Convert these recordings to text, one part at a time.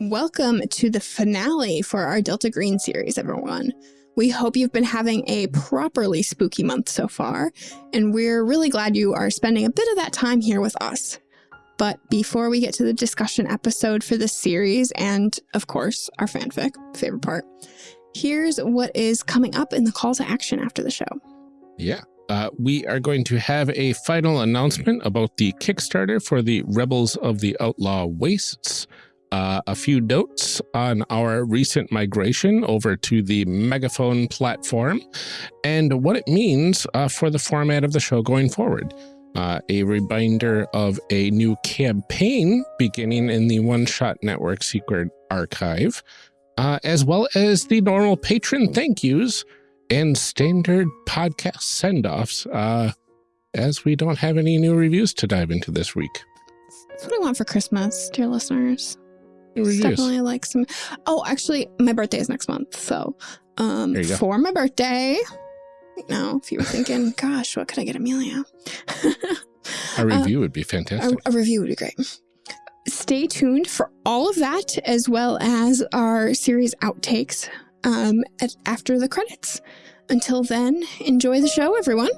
Welcome to the finale for our Delta Green series, everyone. We hope you've been having a properly spooky month so far, and we're really glad you are spending a bit of that time here with us. But before we get to the discussion episode for this series, and of course, our fanfic, favorite part, here's what is coming up in the call to action after the show. Yeah. Uh, we are going to have a final announcement about the Kickstarter for the Rebels of the Outlaw Wastes uh, a few notes on our recent migration over to the Megaphone platform and what it means uh, for the format of the show going forward. Uh, a reminder of a new campaign beginning in the One Shot Network Secret Archive, uh, as well as the normal patron thank yous and standard podcast send-offs, uh, as we don't have any new reviews to dive into this week. That's what I want for Christmas, dear listeners. Definitely like some. Oh, actually, my birthday is next month. So, um, for my birthday, you know, if you were thinking, gosh, what could I get Amelia? a review uh, would be fantastic. A, a review would be great. Stay tuned for all of that, as well as our series outtakes um, at, after the credits. Until then, enjoy the show, everyone.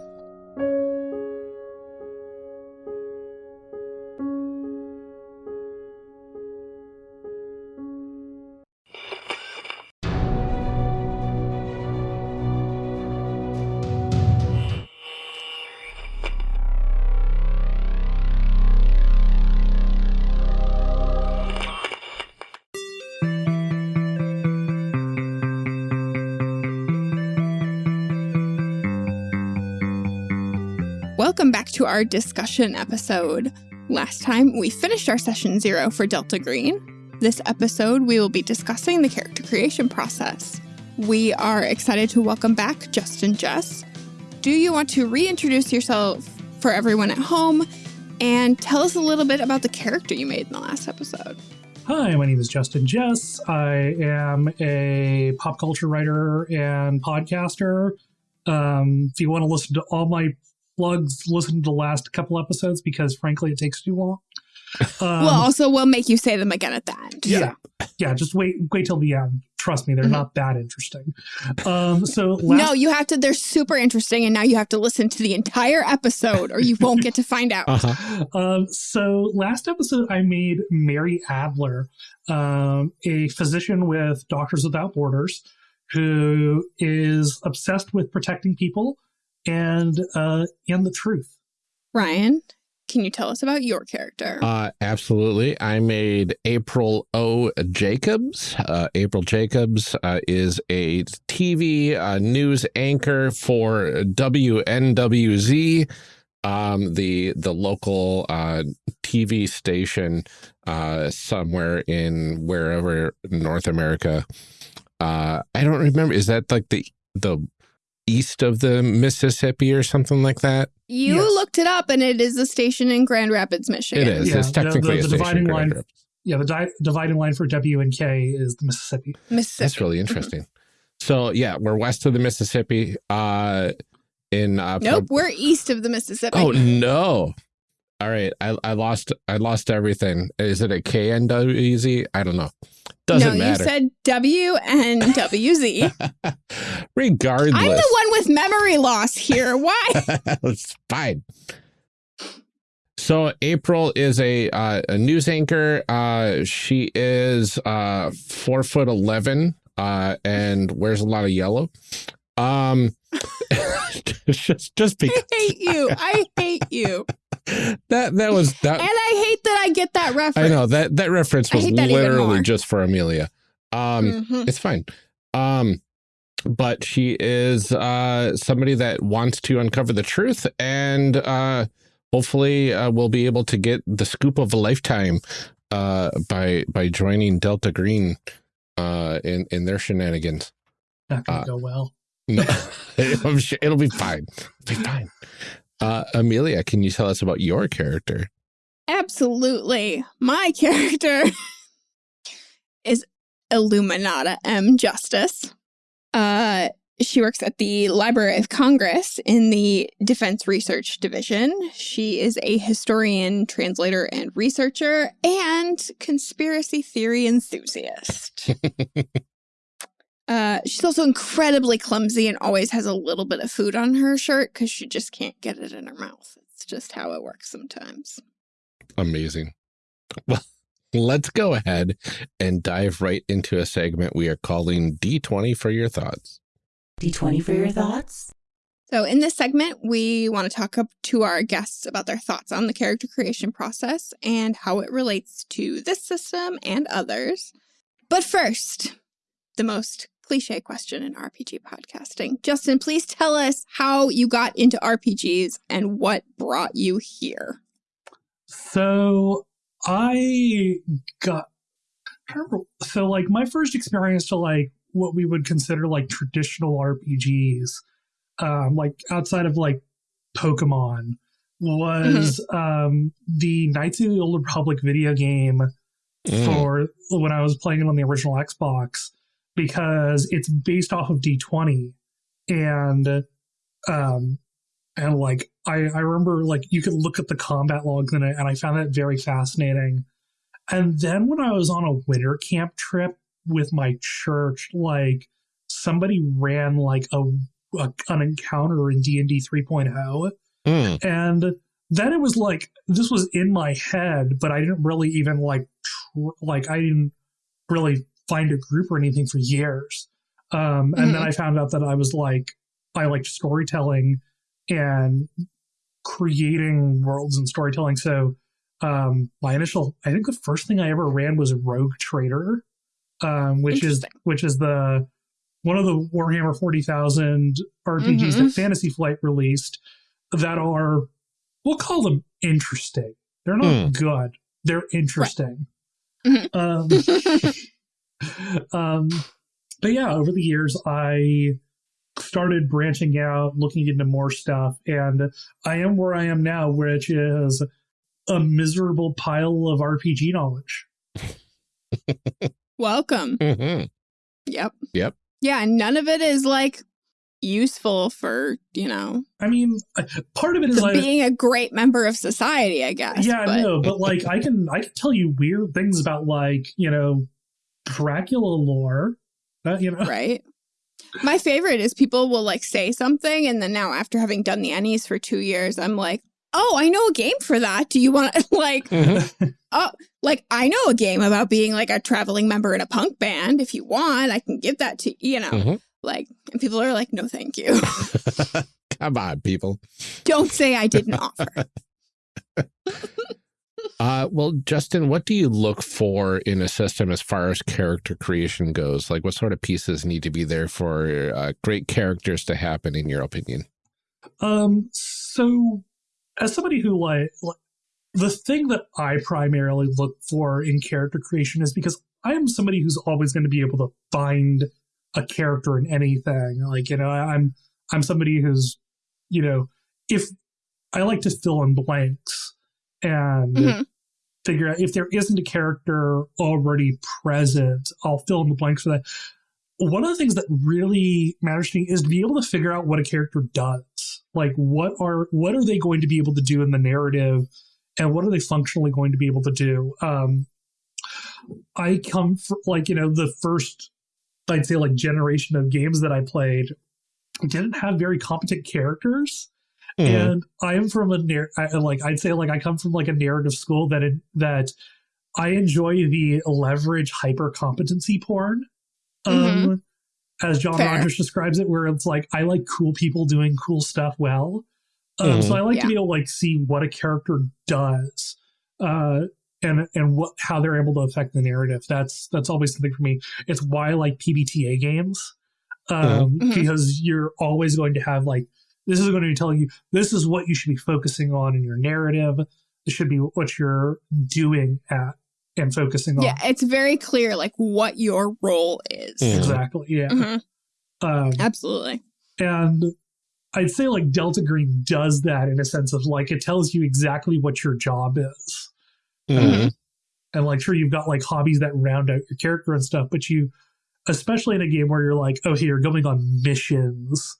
Our discussion episode. Last time, we finished our session zero for Delta Green. This episode, we will be discussing the character creation process. We are excited to welcome back Justin Jess. Do you want to reintroduce yourself for everyone at home and tell us a little bit about the character you made in the last episode? Hi, my name is Justin Jess. I am a pop culture writer and podcaster. Um, if you want to listen to all my plugs listen to the last couple episodes because frankly it takes too long. Um, well, also we'll make you say them again at the end. Yeah, so. yeah. Just wait, wait till the end. Trust me, they're mm -hmm. not that interesting. Um, so last, no, you have to. They're super interesting, and now you have to listen to the entire episode, or you won't get to find out. Uh -huh. um, so last episode, I made Mary Adler, um, a physician with Doctors Without Borders, who is obsessed with protecting people and uh, and the truth. Ryan, can you tell us about your character? Uh, absolutely. I made April O. Jacobs. Uh, April Jacobs uh, is a TV uh, news anchor for WNWZ, um, the the local uh, TV station uh, somewhere in wherever North America. Uh, I don't remember. Is that like the the east of the Mississippi or something like that? You yes. looked it up, and it is a station in Grand Rapids, Michigan. It is. Yeah, it's technically the, the, the dividing line. Yeah, the di dividing line for W and K is the Mississippi. Mississippi. That's really interesting. Mm -hmm. So yeah, we're west of the Mississippi. Uh, in uh, nope, we're east of the Mississippi. Oh no! All right, I I lost I lost everything. Is it a KNWZ? I don't know. Doesn't no, matter. you said W and WZ. Regardless. I'm the one with memory loss here. Why? it's fine. So April is a uh, a news anchor. Uh, she is uh, four foot eleven uh, and wears a lot of yellow. Um, just just because I hate you. I hate you. That that was that, and I hate that I get that reference. I know that that reference was literally just for Amelia. Um, mm -hmm. it's fine. Um, but she is uh somebody that wants to uncover the truth and uh hopefully uh, we'll be able to get the scoop of a lifetime uh by by joining Delta Green uh in in their shenanigans. Not gonna uh, go well. No, I'm it'll be fine. It'll be fine. Uh, Amelia, can you tell us about your character? Absolutely. My character is Illuminata M. Justice. Uh, she works at the Library of Congress in the Defense Research Division. She is a historian, translator, and researcher, and conspiracy theory enthusiast. uh, she's also incredibly clumsy and always has a little bit of food on her shirt because she just can't get it in her mouth. It's just how it works sometimes. Amazing. Well, let's go ahead and dive right into a segment we are calling D20 for your thoughts. D20 for your thoughts? So in this segment, we want to talk up to our guests about their thoughts on the character creation process and how it relates to this system and others. But first, the most cliche question in RPG podcasting. Justin, please tell us how you got into RPGs and what brought you here. So I got so like my first experience to like what we would consider like traditional RPGs, um, like outside of like Pokemon, was mm-hmm. um, the Knights of the Old Republic video game mm. for when I was playing it on the original Xbox because it's based off of D20 and um and like I, I remember like you could look at the combat logs in it and I found that very fascinating. And then when I was on a winter camp trip with my church, like somebody ran like a, a an encounter in D and D 3.0, mm. and then it was like this was in my head, but I didn't really even like tr- like I didn't really find a group or anything for years. Um, and mm-hmm. then I found out that I was like I liked storytelling and creating worlds and storytelling. So um, my initial, I think the first thing I ever ran was Rogue Trader, um, which is which is the one of the Warhammer forty thousand RPGs mm-hmm. that Fantasy Flight released that are we'll call them interesting. They're not mm. good. They're interesting. Right. Mm-hmm. Um, um, but yeah, over the years, I started branching out, looking into more stuff, and I am where I am now, which is a miserable pile of RPG knowledge. Welcome. Mm -hmm. Yep. Yep. Yeah, none of it is like useful for, you know. I mean, part of it is like, being a great member of society, I guess. Yeah, but. no, but like I can I can tell you weird things about like, you know, Dracula lore. Uh, you know. Right. My favorite is people will like say something and then now after having done the Ennies for two years, I'm like, oh, I know a game for that. Do you want to like, oh, like I know a game about being like a traveling member in a punk band. If you want, I can give that to you know, mm -hmm. like, and people are like, no, thank you. Come on, people. Don't say I didn't offer. Uh, well, Justin, what do you look for in a system as far as character creation goes? Like, what sort of pieces need to be there for uh, great characters to happen, in your opinion? Um, so, as somebody who like, like the thing that I primarily look for in character creation is because I am somebody who's always going to be able to find a character in anything. Like, you know, I'm I'm somebody who's, you know, if I like to fill in blanks and mm-hmm. figure out if there isn't a character already present, I'll fill in the blanks for that. One of the things that really matters to me is to be able to figure out what a character does. Like what are what are they going to be able to do in the narrative and what are they functionally going to be able to do? Um I come from like, you know, the first I'd say like generation of games that I played didn't have very competent characters Mm-hmm. And I am from a I, like I'd say like I come from like a narrative school that it, that I enjoy the leverage hyper competency porn. Um, mm-hmm. as John Fair. Rogers describes it, where it's like I like cool people doing cool stuff well. Um, mm-hmm. So I like yeah. to be able to like see what a character does, uh, and and what how they're able to affect the narrative. That's that's always something for me. It's why I like PBTA games, um, mm-hmm. because you're always going to have like this is going to be telling you this is what you should be focusing on in your narrative. This should be what you're doing at and focusing on. Yeah, it's very clear like what your role is. Mm-hmm. Exactly. Yeah. Mm-hmm. Um, Absolutely. And I'd say like Delta Green does that in a sense of like it tells you exactly what your job is. Mm-hmm. and like sure you've got like hobbies that round out your character and stuff, but you especially in a game where you're like, oh, hey, you're going on missions.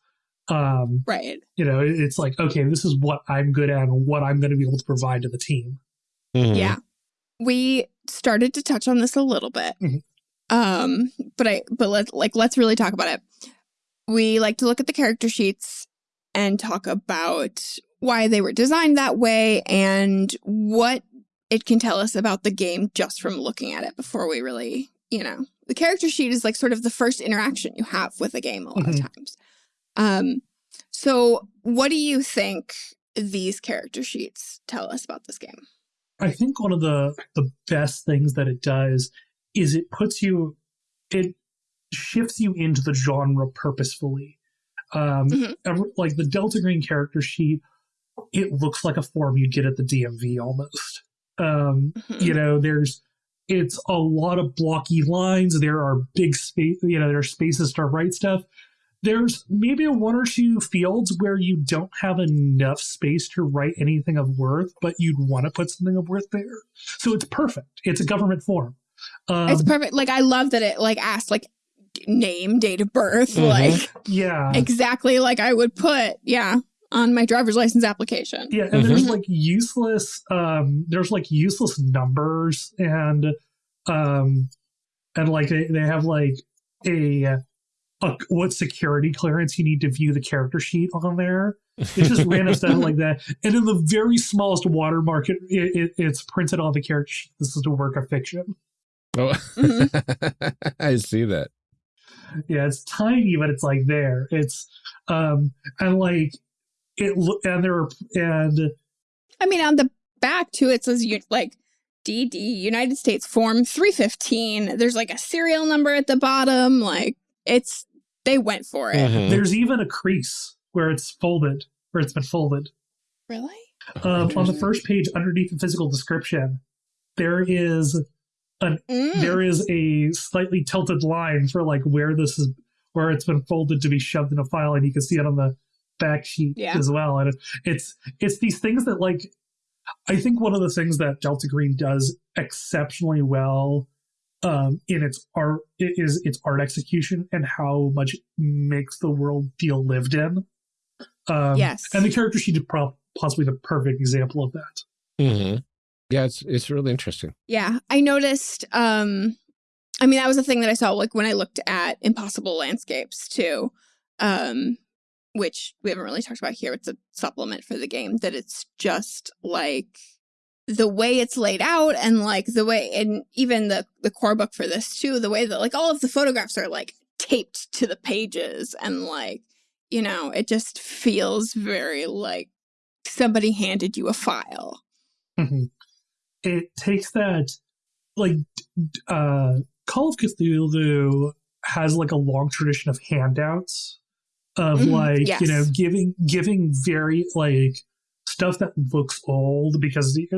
Um, Right. you know, it's like, okay, this is what I'm good at and what I'm going to be able to provide to the team. Mhm. Yeah. We started to touch on this a little bit. Mhm. Um, but I but let's like let's really talk about it. We like to look at the character sheets and talk about why they were designed that way and what it can tell us about the game just from looking at it before we really, you know. The character sheet is like sort of the first interaction you have with a game a lot Mhm. of times. Um so what do you think these character sheets tell us about this game? I think one of the the best things that it does is it puts you, it shifts you into the genre purposefully. Um, Mhm. every- like the Delta Green character sheet, it looks like a form you'd get at the DMV almost. Um, Mhm. you know, there's it's a lot of blocky lines. There are big space, you know, there are spaces to write stuff. There's maybe one or two fields where you don't have enough space to write anything of worth, but you'd want to put something of worth there. So it's perfect. It's a government form. Um, it's perfect. Like I love that it like asked like name, date of birth, Mhm. like yeah. exactly like I would put, yeah, on my driver's license application. Yeah, and there's Mhm. like useless um there's like useless numbers and um and like they, they have like a, a what security clearance you need to view the character sheet on there. It's just random stuff like that. And in the very smallest watermark, it, it, it's printed on the character sheet. This is a work of fiction. Oh, Mhm. I see that. Yeah, it's tiny, but it's like there. It's um and like it and there are and I mean, on the back too, it says you like DD United States Form 315. There's like a serial number at the bottom. Like it's they went for it. Mhm. there's even a crease where it's folded, where it's been folded. Really? Oh, um, on the first page underneath the physical description there is Mm. there is a slightly tilted line for like where this is where it's been folded to be shoved in a file and you can see it on the back sheet Yeah. as well and it's it's these things that like i think one of the things that delta green does exceptionally well um in its art i- is its art execution and how much it makes the world feel lived in um yes. and the character sheet is prob- possibly the perfect example of that Mm-hmm. Yeah, it's it's really interesting. Yeah, I noticed. Um, I mean, that was a thing that I saw like when I looked at Impossible Landscapes too, um, which we haven't really talked about here. It's a supplement for the game that it's just like the way it's laid out and like the way and even the the core book for this too the way that like all of the photographs are like taped to the pages and like you know it just feels very like somebody handed you a file. Mhm. It takes that, like, uh, Call of Cthulhu has like a long tradition of handouts of Mhm, like you know giving giving very like stuff that looks old because the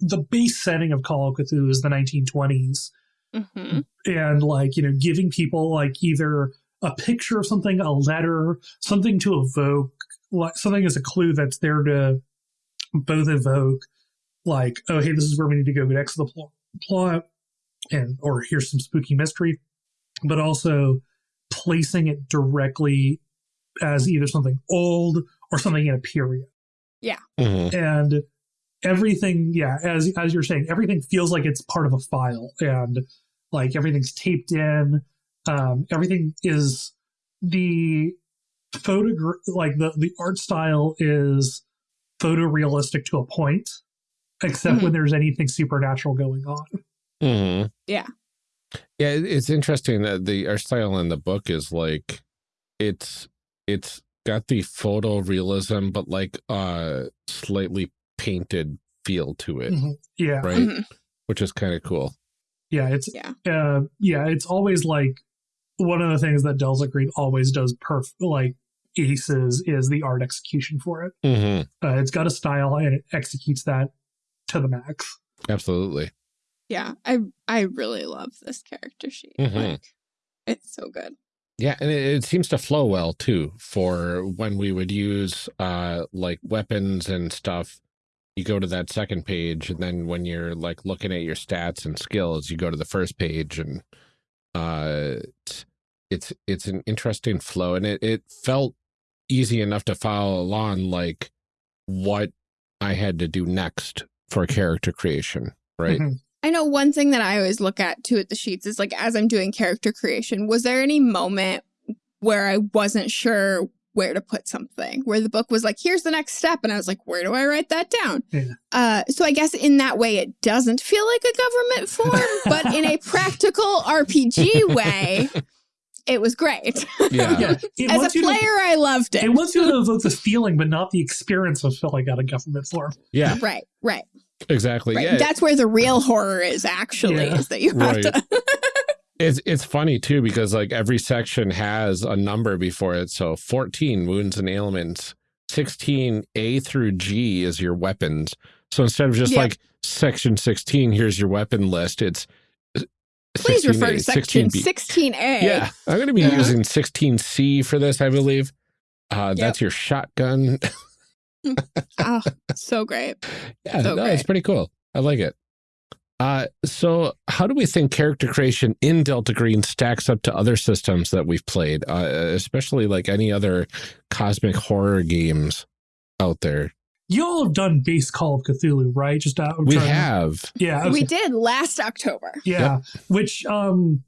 the, base setting of Call of Cthulhu is the 1920s hmm and like you know giving people like either a picture of something a letter something to evoke like something as a clue that's there to both evoke like oh hey this is where we need to go next to the pl- plot and or here's some spooky mystery but also placing it directly as either something old or something in a period Mhm. and everything yeah as as you're saying everything feels like it's part of a file and like everything's taped in um everything is the photo like the the art style is photorealistic to a point except when there's anything supernatural going on Mhm. Yeah. Yeah, it's interesting that the art style in the book is like it's it's got the photorealism, but like uh slightly painted feel to it, Mhm. yeah right? Mhm. Which is kind of cool. yeah it's Yeah. uh yeah it's always like one of the things that delta green always does perf like aces is the art execution for it Mhm. uh, it's got a style and it executes that to the max Absolutely. Yeah, I I really love this character sheet. Mhm. Like, it's so good. Yeah, and it, it seems to flow well too for when we would use uh like weapons and stuff. You go to that second page, and then when you're like looking at your stats and skills, you go to the first page, and uh, it's it's an interesting flow, and it it felt easy enough to follow along, like what I had to do next for character creation, right? Mhm. I know one thing that I always look at too at the sheets is like as I'm doing character creation, was there any moment where I wasn't sure where to put something, where the book was like, here's the next step. And I was like, where do I write that down? Yeah. Uh, so I guess in that way, it doesn't feel like a government form, but in a practical RPG way, it was great. Yeah. Yeah, it As wants a you to- player, I loved it. It wants you to evoke the feeling, but not the experience of filling out a government form. Yeah, Right, right, exactly. right. Yeah, That's where the real horror is actually, Yeah. is that you have Right. to. It's it's funny too because like every section has a number before it. So 14 wounds and ailments, 16 A through G is your weapons. So instead of just Yeah. like section 16, here's your weapon list. It's uh, Please refer to section 16B. 16A. Yeah, I'm going to be Yeah. using 16C for this, I believe. Uh, That's your shotgun. Oh, so great. Yeah, So no, it's pretty cool. I like it. Uh, so how do we think character creation in Delta Green stacks up to other systems that we've played, uh, especially like any other cosmic horror games out there? You all have done base Call of Cthulhu, right? Just out. We trying- have. Yeah. We okay. did last October. Yeah. Which um,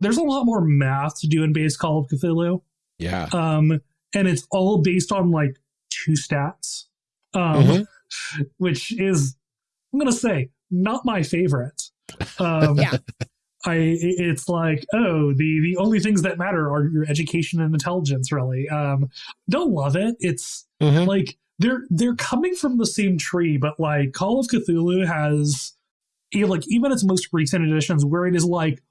there's a lot more math to do in base Call of Cthulhu. Yeah. Um, and it's all based on like two stats. Um, Mhm. which is I'm gonna say not my favorite. Um, Yeah. I it's like oh the the only things that matter are your education and intelligence really. Um, don't love it. It's Mhm. like they're they're coming from the same tree, but like Call of Cthulhu has you know, like even its most recent editions where it is like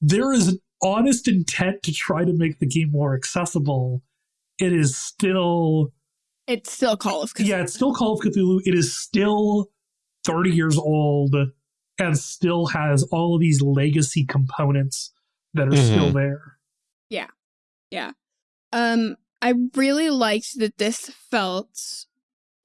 there is an honest intent to try to make the game more accessible. It is still It's still Call of Cthulhu. yeah, it's still Call of Cthulhu. It is still 30 years old and still has all of these legacy components that are still there. Yeah. Yeah. Um, I really liked that this felt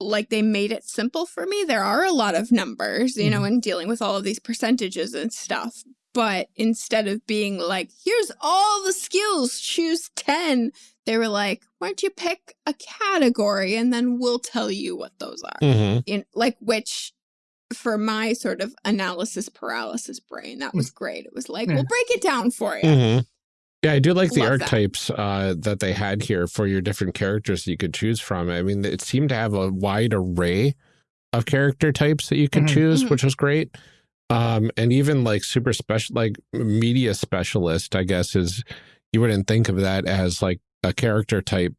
like they made it simple for me. There are a lot of numbers, you know, in dealing with all of these percentages and stuff. But instead of being like, here's all the skills, choose 10, they were like, why don't you pick a category and then we'll tell you what those are. Mhm. in like which for my sort of analysis paralysis brain that was great it was like Yeah. we'll break it down for you Mhm. Yeah, I do like the Love that. archetypes uh, that they had here for your different characters that you could choose from. I mean, it seemed to have a wide array of character types that you could Mhm. choose, Mhm. which was great. Um, and even like super special, like media specialist, I guess is you wouldn't think of that as like a character type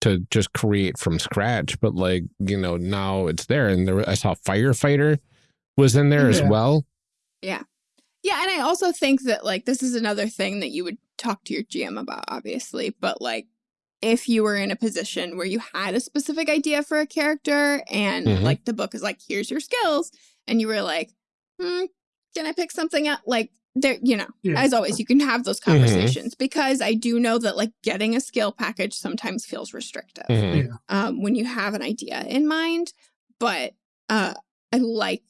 to just create from scratch, but like you know now it's there. And there, I saw firefighter was in there as well. yeah Yeah. and i also think that like this is another thing that you would talk to your gm about obviously but like if you were in a position where you had a specific idea for a character and Mhm. like the book is like here's your skills and you were like hmm, can i pick something up like there you know Yeah. as always you can have those Mhm. conversations because i do know that like getting a skill package sometimes feels restrictive Mhm. Yeah. um, when you have an idea in mind but uh, i like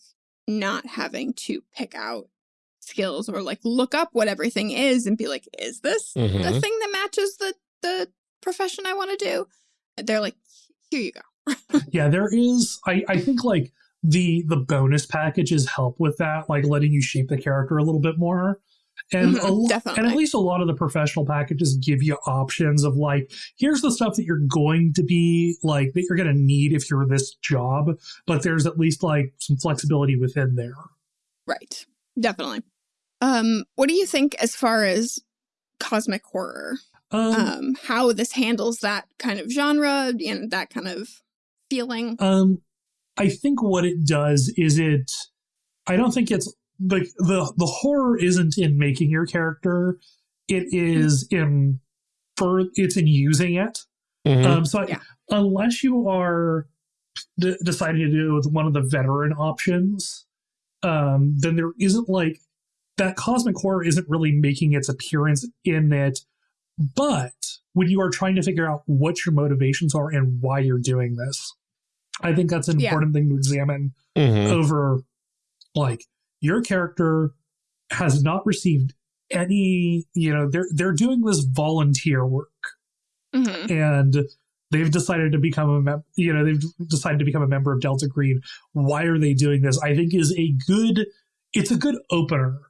not having to pick out skills or like look up what everything is and be like is this the Mhm. thing that matches the the profession i want to do they're like here you go Yeah, there is I, I think like the the bonus packages help with that, like letting you shape the character a little bit more. And Mhm, a and at least a lot of the professional packages give you options of like, here's the stuff that you're going to be like that you're gonna need if you're this job, but there's at least like some flexibility within there. right. Definitely. Um what do you think as far as cosmic horror? Um, um how this handles that kind of genre and that kind of feeling? Um, I think what it does is it. I don't think it's like the the horror isn't in making your character. It is in for it's in using it. Mhm. Um, so I- unless you are d- deciding to do it with one of the veteran options, um, then there isn't like that cosmic horror isn't really making its appearance in it. But when you are trying to figure out what your motivations are and why you're doing this, I think that's an Yeah. important thing to examine Mhm. over like your character has not received any you know they're they're doing this volunteer work Mhm. and they've decided to become a mem- you know they've decided to become a member of Delta Green. Why are they doing this? I think is a good it's a good opener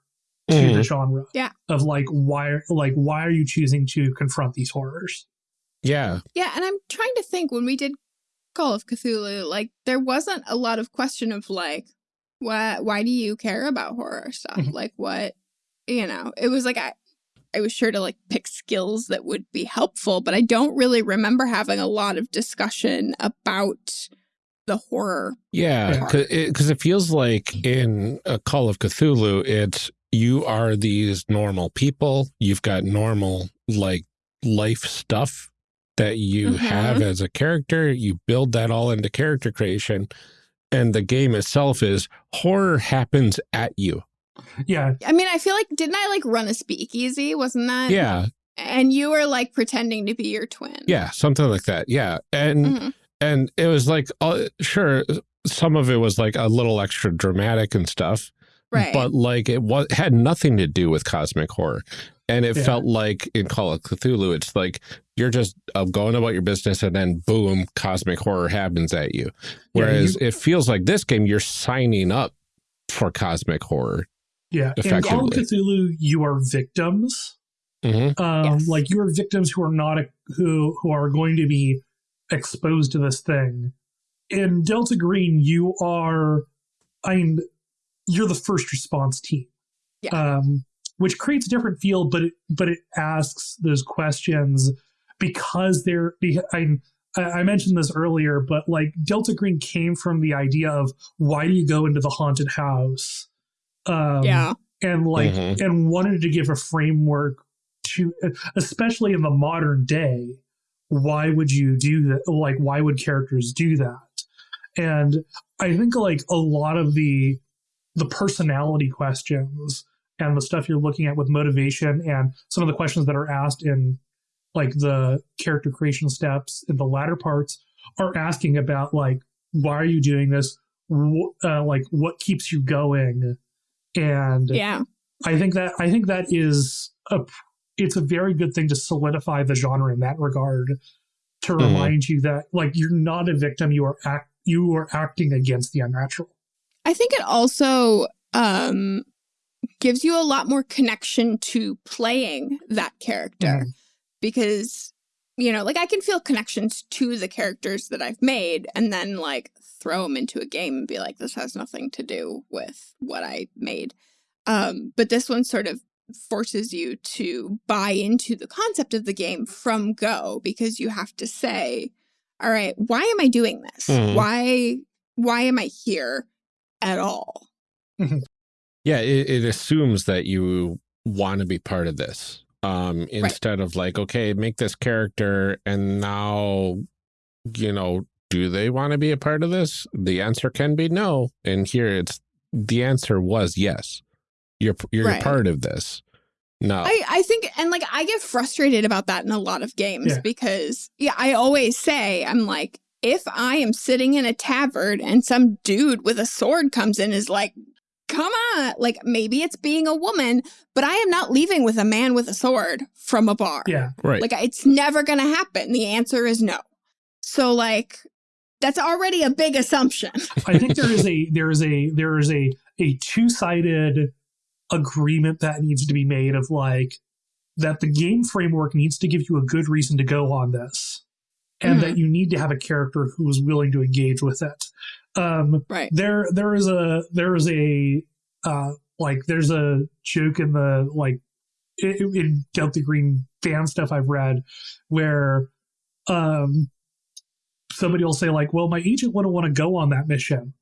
to the genre. Yeah. Of like why like why are you choosing to confront these horrors? Yeah. Yeah, and I'm trying to think when we did Call of Cthulhu, like there wasn't a lot of question of like, why why do you care about horror stuff? Mhm. Like what you know, it was like I I was sure to like pick skills that would be helpful, but I don't really remember having a lot of discussion about the horror. Yeah, because it, 'cause it feels like in a Call of Cthulhu, it's you are these normal people. You've got normal like life stuff that you Mhm. have as a character. You build that all into character creation, and the game itself is horror happens at you. Yeah, I mean, I feel like didn't I like run a speakeasy? Wasn't that? Yeah, And you were like pretending to be your twin. yeah, something like that. Yeah, and Mhm. and it was like uh, sure, some of it was like a little extra dramatic and stuff. Right. but like it was had nothing to do with cosmic horror and it Yeah. felt like in call of cthulhu it's like you're just uh, going about your business and then boom cosmic horror happens at you whereas it feels like this game you're signing up for cosmic horror yeah. In Call of Cthulhu, you are victims. Mhm. um, Yes. like you are victims who are not who who are going to be exposed to this thing. In Delta Green, you are, I mean, you're the first response team, Yeah. um, which creates a different feel, but it but it asks those questions because they're. be- I I I mentioned this earlier, but like Delta Green came from the idea of why do you go into the haunted house? Um, yeah. and like Mhm. and wanted to give a framework to especially in the modern day why would you do that like why would characters do that and i think like a lot of the the personality questions and the stuff you're looking at with motivation and some of the questions that are asked in like the character creation steps in the latter parts are asking about like why are you doing this uh, like what keeps you going and Yeah. I think that I think that is a it's a very good thing to solidify the genre in that regard to Mhm. remind you that like you're not a victim you are act you are acting against the unnatural. I think it also um, gives you a lot more connection to playing that character Mhm. because, you know, like I can feel connections to the characters that I've made and then like throw them into a game and be like, this has nothing to do with what I made. Um, but this one sort of forces you to buy into the concept of the game from go because you have to say, all right, why am I doing this? Mhm. Why why am I here at all? Yeah it, it assumes that you want to be part of this um instead of like okay make this character and now you know do they want to be a part of this? The answer can be no and here it's the answer was yes. You're you're Right. part of this. No. I, I think, and like, I get frustrated about that in a lot of games Yeah. because, yeah, I always say, I'm like, if I am sitting in a tavern and some dude with a sword comes in, is like, come on, like maybe it's being a woman, but I am not leaving with a man with a sword from a bar. Yeah. right Like, it's never going to happen. The answer is no. So, like, that's already a big assumption. I think there is a there is a there is a a two-sided agreement that needs to be made of like that the game framework needs to give you a good reason to go on this and Mhm. that you need to have a character who is willing to engage with it. Um Right. there there is a there is a uh like there's a joke in the like in, in Delta Green fan stuff I've read where um somebody will say like well my agent wouldn't want to go on that mission.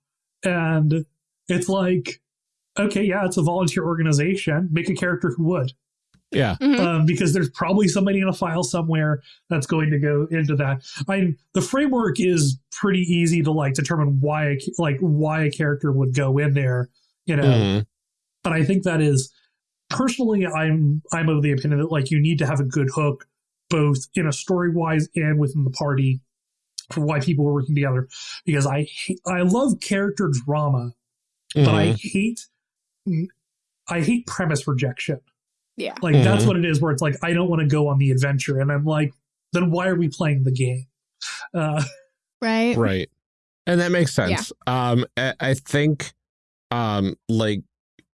And it's like okay yeah it's a volunteer organization. Make a character who would yeah Mhm. um, because there's probably somebody in a file somewhere that's going to go into that. I mean, the framework is pretty easy to like determine why a, like why a character would go in there, you know. Mhm. But I think that is personally, I'm I'm of the opinion that like you need to have a good hook, both in a story wise and within the party, for why people are working together. Because I hate, I love character drama, but I Mhm. hate I hate premise rejection. Yeah. Like that's Mhm. what it is. Where it's like I don't want to go on the adventure, and I'm like, then why are we playing the game? Uh, Right. Right. And that makes sense. Um, I, I think, um, like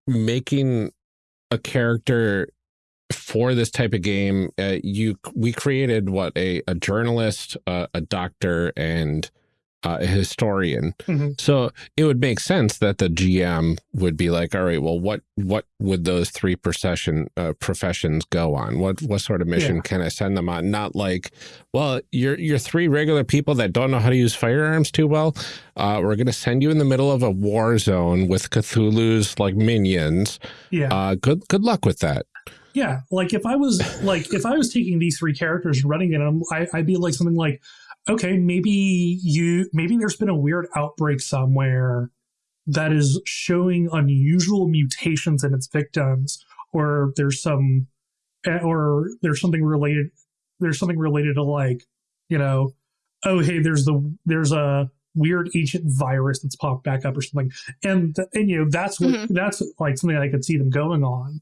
making a character for this type of game, uh, you we created what a a journalist, uh, a doctor, and uh, a historian. Mhm. So it would make sense that the GM would be like, all right, well, what what would those three procession uh, professions go on? What what sort of mission Yeah. can I send them on? Not like, well, you're you're three regular people that don't know how to use firearms too well. Uh, we're gonna send you in the middle of a war zone with Cthulhu's like minions. yeah, Uh, good good luck with that. yeah. Like if I was like if I was taking these three characters and running in them, I, I'd be like something like, okay, maybe you maybe there's been a weird outbreak somewhere that is showing unusual mutations in its victims, or there's some, eh, or there's something related. There's something related to like, you know, oh hey, there's the there's a weird ancient virus that's popped back up or something, and and you know that's what Mhm. that's like something I could see them going on.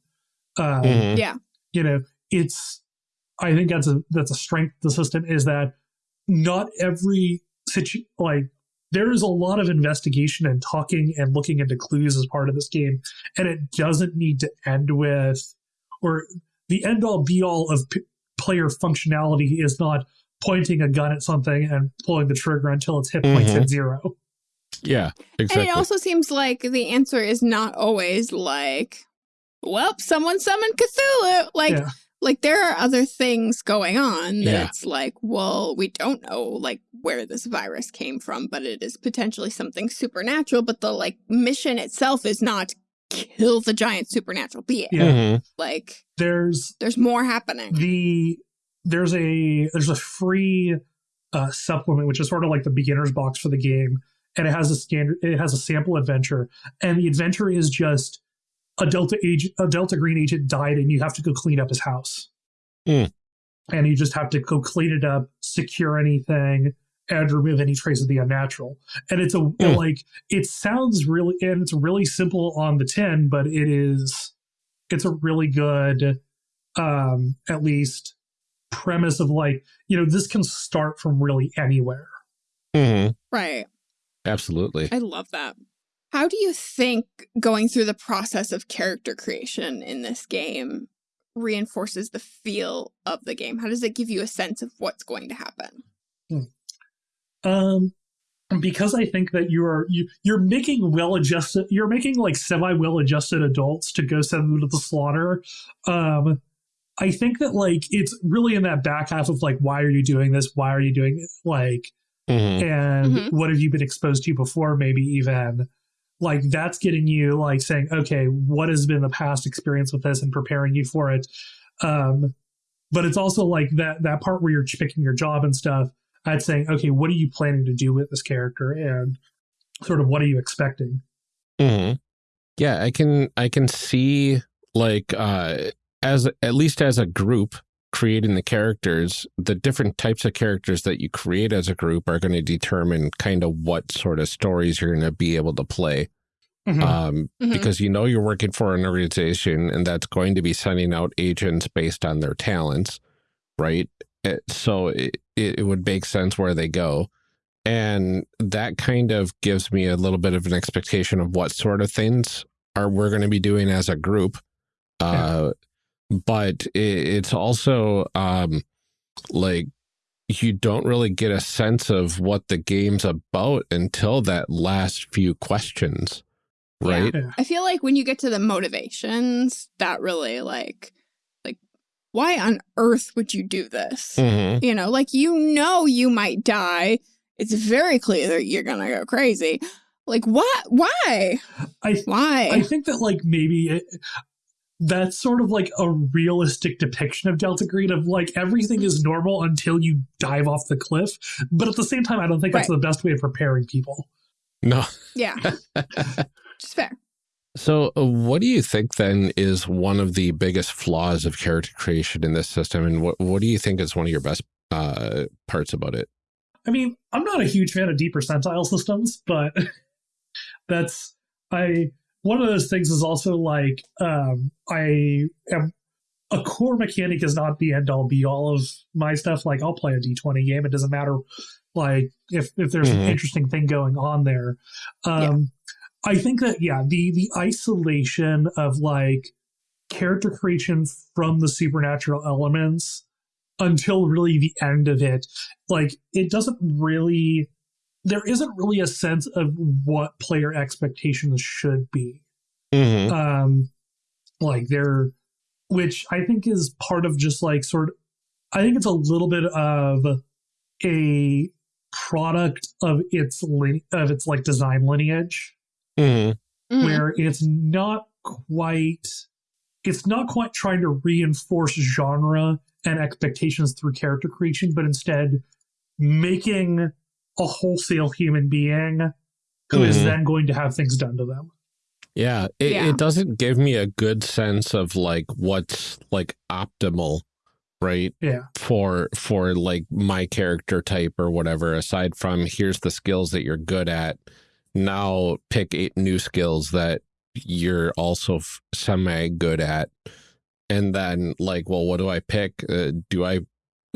Um, Mhm. Yeah. you know it's i think that's a that's a strength of the system is that not every situ like there is a lot of investigation and talking and looking into clues as part of this game and it doesn't need to end with or the end all be all of p- player functionality is not pointing a gun at something and pulling the trigger until its hit points Mhm. at zero Yeah, exactly. And it also seems like the answer is not always like, well, someone summoned Cthulhu. Like, yeah like there are other things going on Yeah. that's like, well, we don't know like where this virus came from, but it is potentially something supernatural. But the like mission itself is not kill the giant supernatural being. Yeah. Mhm. Like there's there's more happening. the there's a there's a free uh, supplement which is sort of like the beginner's box for the game and it has a standard it has a sample adventure and the adventure is just a delta agent a delta green agent died and you have to go clean up his house Hmm. and you just have to go clean it up secure anything and remove any trace of the unnatural and it's a Hmm. like it sounds really and it's really simple on the tin but it is it's a really good um at least premise of like you know this can start from really anywhere Mhm. Right. Absolutely. I love that. How do you think going through the process of character creation in this game reinforces the feel of the game? How does it give you a sense of what's going to happen? um because i think that you're you, you're making well adjusted you're making like semi well adjusted adults to go send them to the slaughter um i think that like it's really in that back half of like why are you doing this why are you doing it like Mhm. and Mhm. what have you been exposed to before maybe even like that's getting you like saying okay what has been the past experience with this? and preparing you for it. Um but it's also like that that part where you're picking your job and stuff i'd saying okay what are you planning to do with this character and sort of what are you expecting? Hmm Yeah, I can I can see like uh as at least as a group creating the characters, the different types of characters that you create as a group are going to determine kind of what sort of stories you're going to be able to play. Mhm. Um, Mhm. because you know you're working for an organization and that's going to be sending out agents based on their talents, right? It, so it, it would make sense where they go. And that kind of gives me a little bit of an expectation of what sort of things are we're going to be doing as a group. Uh, but it, it's also um, like you don't really get a sense of what the game's about until that last few questions, right? Yeah. I feel like when you get to the motivations, that really like like why on earth would you do this? Mhm. You know, like you know you might die. It's very clear that you're gonna go crazy. Like what? Why? I Why? I think that like maybe it, that's sort of like a realistic depiction of Delta Green of like everything is normal until you dive off the cliff. But at the same time, I don't think that's the best way of preparing people. No. yeah, just fair. So, uh, what do you think then is one of the biggest flaws of character creation in this system, and what what do you think is one of your best uh, parts about it? I mean, I'm not a huge fan of deep percentile systems, but that's I one of those things is also like um I am a core mechanic is not the end all be all of my stuff. Like I'll play a D20 game. It doesn't matter like if if there's Mhm. an interesting thing going on there. Um I think that yeah, the the isolation of like character creation from the supernatural elements until really the end of it, like it doesn't really there isn't really a sense of what player expectations should be Mhm. um like they're which i think is part of just like sort of i think it's a little bit of a product of its lin- of its like design lineage Mhm. Mhm. where it's not quite it's not quite trying to reinforce genre and expectations through character creation but instead making a wholesale human being who is Mhm. then going to have things done to them Yeah, it, Yeah. it doesn't give me a good sense of like what's like optimal, right? yeah For for like my character type or whatever. Aside from here's the skills that you're good at. Now pick eight new skills that you're also f- semi good at, and then like, well, what do I pick? Uh, do I,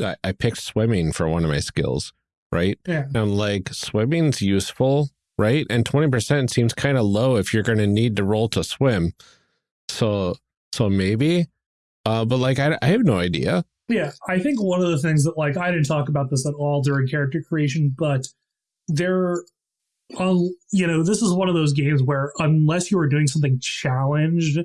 I I picked swimming for one of my skills, right? yeah And like, swimming's useful, right? And 20% seems kind of low if you're going to need to roll to swim. So, so maybe, uh, but like, I, I have no idea. Yeah, I think one of the things that like I didn't talk about this at all during character creation, but there, um, you know, this is one of those games where unless you are doing something challenged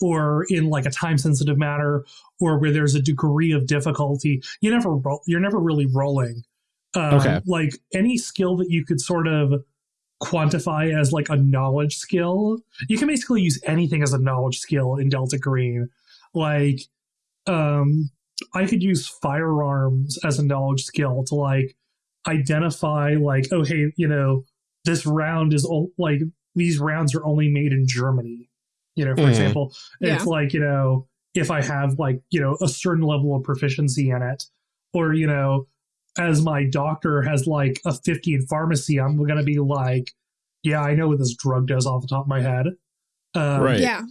or in like a time sensitive manner or where there's a degree of difficulty, you never roll. You're never really rolling. Um, Okay. Like any skill that you could sort of quantify as like a knowledge skill, you can basically use anything as a knowledge skill in Delta Green. Like, um, I could use firearms as a knowledge skill to like identify like, oh hey, you know, this round is o- like these rounds are only made in Germany. You know, for Mhm. example, Yeah. it's like you know if I have like you know a certain level of proficiency in it, or you know, as my doctor has like a fifty in pharmacy, I'm gonna be like, yeah, I know what this drug does off the top of my head. Um, Right. Yeah.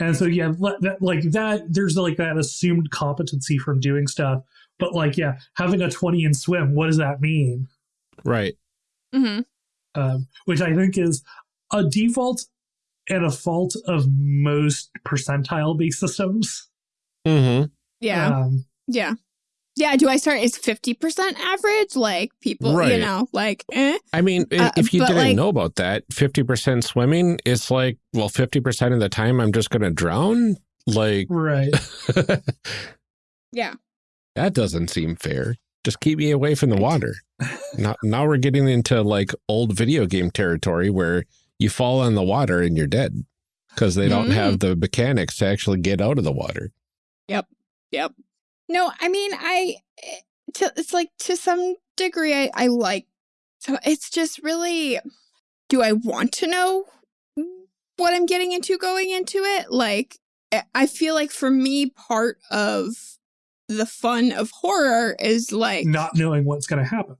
and so yeah, le- that, like that, there's like that assumed competency from doing stuff. But like, yeah, having a 20 in swim, what does that mean? Right. hmm Um, which I think is a default and a fault of most percentile based systems. Mm-hmm. Yeah. Um, yeah. Yeah. Do I start as 50% average? Like people, Right. you know, like, eh? I mean, Uh, if you but, didn't like- know about that, 50% swimming, it's like, well, 50% of the time I'm just going to drown. Like, right. Yeah. that doesn't seem fair. Just keep me away from the water. now, now we're getting into like old video game territory where you fall in the water and you're dead because they don't Mhm. have the mechanics to actually get out of the water. Yep. Yep. No, I mean, I, eh, to, it's like to some degree, I, I like, so it's just really, do I want to know what I'm getting into going into it? Like, eh, I feel like for me, part of the fun of horror is like, Not knowing what's going to happen.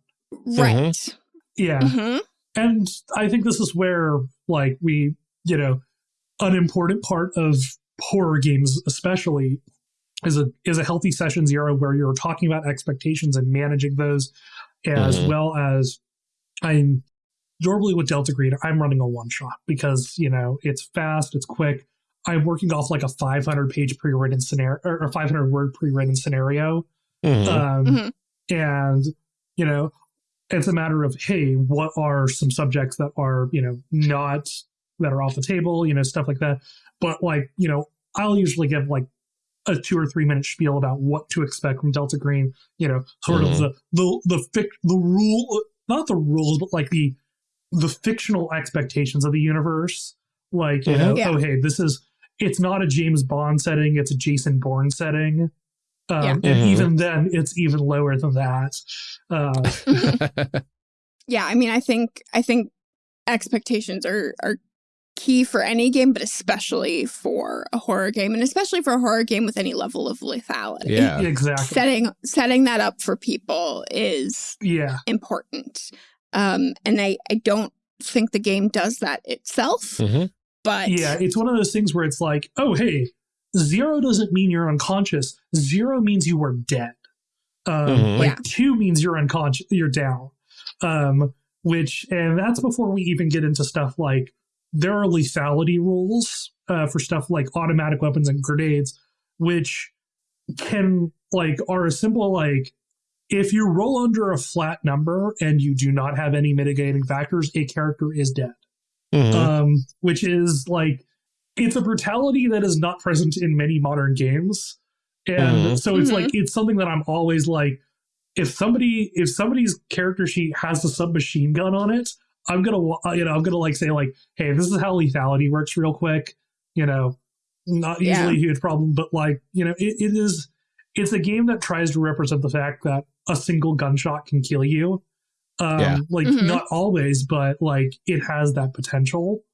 right. Yeah. hmm And I think this is where, like, we, you know, an important part of horror games, especially, is a is a healthy session zero where you're talking about expectations and managing those, as Mhm. well as I'm normally with Delta Green, I'm running a one shot because you know it's fast, it's quick. I'm working off like a 500 page pre written scenario or 500 word pre written scenario Mhm. um, Mhm. and you know it's a matter of hey what are some subjects that are you know not that are off the table you know stuff like that but like you know i'll usually give like a two or three minute spiel about what to expect from delta green you know sort Mhm. of the the the fic- the rule not the rules but like the the fictional expectations of the universe like you Mhm. know Yeah. oh hey this is it's not a james bond setting it's a jason bourne setting um, Yeah. and Mhm. even then it's even lower than that uh, Yeah, I mean, I think I think expectations are are key for any game, but especially for a horror game, and especially for a horror game with any level of lethality. yeah. exactly Setting setting that up for people is yeah important. Um, and I I don't think the game does that itself, Mhm. but yeah it's one of those things where it's like oh hey zero doesn't mean you're unconscious. Zero means you were dead. Um, Mhm. Like Yeah. two means you're unconscious, you're down. Um, which, and that's before we even get into stuff like there are lethality rules uh, for stuff like automatic weapons and grenades, which can like are a simple like if you roll under a flat number and you do not have any mitigating factors, a character is dead Mhm. um, which is like it's a brutality that is not present in many modern games, and Mhm. so it's Mhm. like it's something that I'm always like, if somebody if somebody's character sheet has a submachine gun on it, I'm gonna you know I'm gonna like say like, hey, this is how lethality works real quick, you know, not Yeah. usually a huge problem, but like you know it, it is it's a game that tries to represent the fact that a single gunshot can kill you. Um, Yeah. like Mhm. not always, but like it has that potential.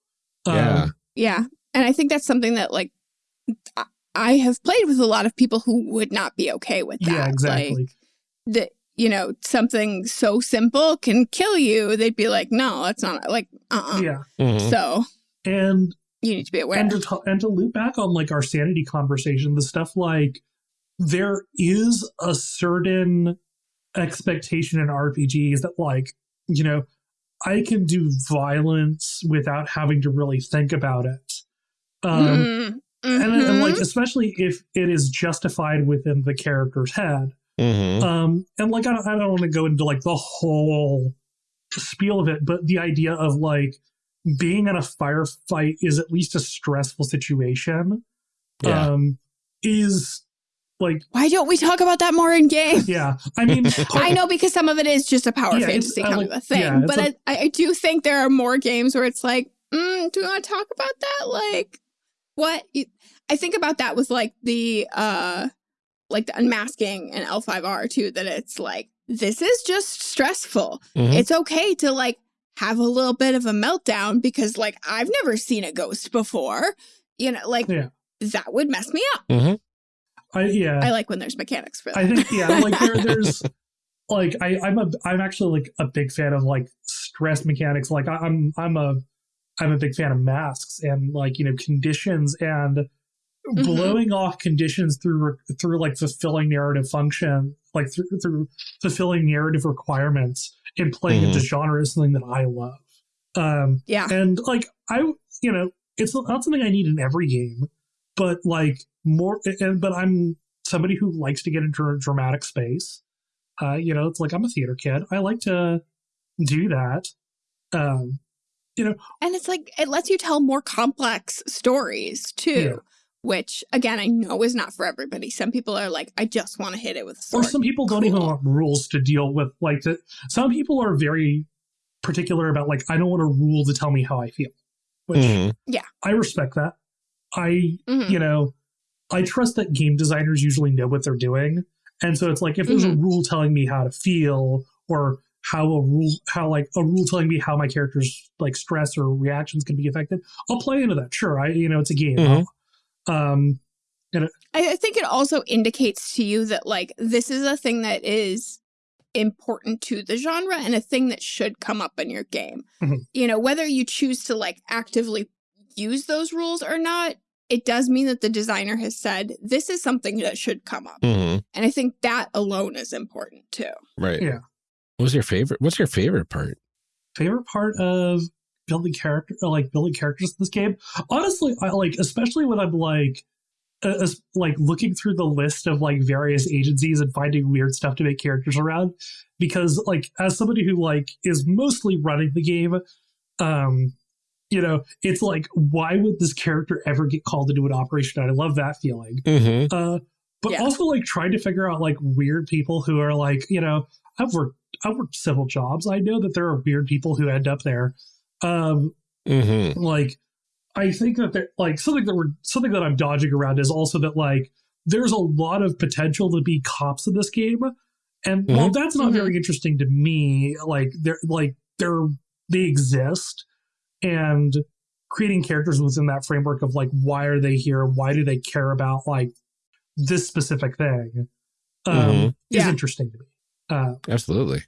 Um, Yeah. Yeah. And I think that's something that like I- I have played with a lot of people who would not be okay with that. yeah, Like exactly. That, you know, something so simple can kill you. They'd be like, no, that's not like, uh-uh. yeah, Mhm. So and you need to be aware. and to t- and to loop back on like our sanity conversation, the stuff like there is a certain expectation in RPGs that like you know I can do violence without having to really think about it. Um, Mm, and, and mhm. like especially if it is justified within the character's head. Mhm. Um, and like I don't, I don't want to go into like the whole spiel of it, but the idea of like being in a firefight is at least a stressful situation. Yeah. Um, is like Why don't we talk about that more in game? yeah. I mean, I know because some of it is just a power Yeah, fantasy kind like- of a thing, yeah, it's but a- I, I do think there are more games where it's like, mm, do we want to talk about that? Like, what? I think about that with like the uh, like the unmasking and L5R too. That it's like this is just stressful. Mhm. It's okay to like have a little bit of a meltdown because like I've never seen a ghost before. You know, like Yeah. that would mess me up. Mhm. I yeah. I like when there's mechanics for that. I think yeah, like there, there's like I, I'm a I'm actually like a big fan of like stress mechanics. Like I, I'm I'm a I'm a big fan of masks and like you know conditions and Mm-hmm. blowing off conditions through through like fulfilling narrative function, like through through fulfilling narrative requirements and playing into genre is something that I love. Um, yeah. and like I, you know, it's not something I need in every game, but like more. And but I'm somebody who likes to get into a dramatic space. Uh, you know, it's like I'm a theater kid. I like to do that. Um, you know, And it's like it lets you tell more complex stories too, Yeah. Which again I know is not for everybody. Some people are like, I just want to hit it with a or some people don't even want rules to deal with. Like, the, some people are very particular about like I don't want a rule to tell me how I feel, which Mhm. I respect that. I Mhm. you know, I trust that game designers usually know what they're doing. And so it's like if there's a rule telling me how to feel or how a rule how like a rule telling me how my character's like stress or reactions can be affected, I'll play into that. Sure. I you know, it's a game. Mhm. Um I, I think it also indicates to you that like this is a thing that is important to the genre and a thing that should come up in your game. Mhm. You know, whether you choose to like actively use those rules or not, it does mean that the designer has said this is something that should come up. Mhm. And I think that alone is important too. Right. Yeah. What's your favorite? What's your favorite part? favorite part of building character like building characters in this game honestly i like especially when i'm like uh, like looking through the list of like various agencies and finding weird stuff to make characters around because like as somebody who like is mostly running the game um you know it's like why would this character ever get called to do an operation i love that feeling Mm-hmm. uh, but Yeah. also like trying to figure out like weird people who are like, you know, I've worked I've worked civil jobs. I know that there are weird people who end up there. Um, Mm-hmm. like I think that there like something that we're something that I'm dodging around is also that like there's a lot of potential to be cops in this game. And while that's not Mhm. very interesting to me, like they're like they're they exist and creating characters within that framework of like why are they here? Why do they care about like this specific thing? Um Mhm. is Yeah. interesting to me. Uh Absolutely.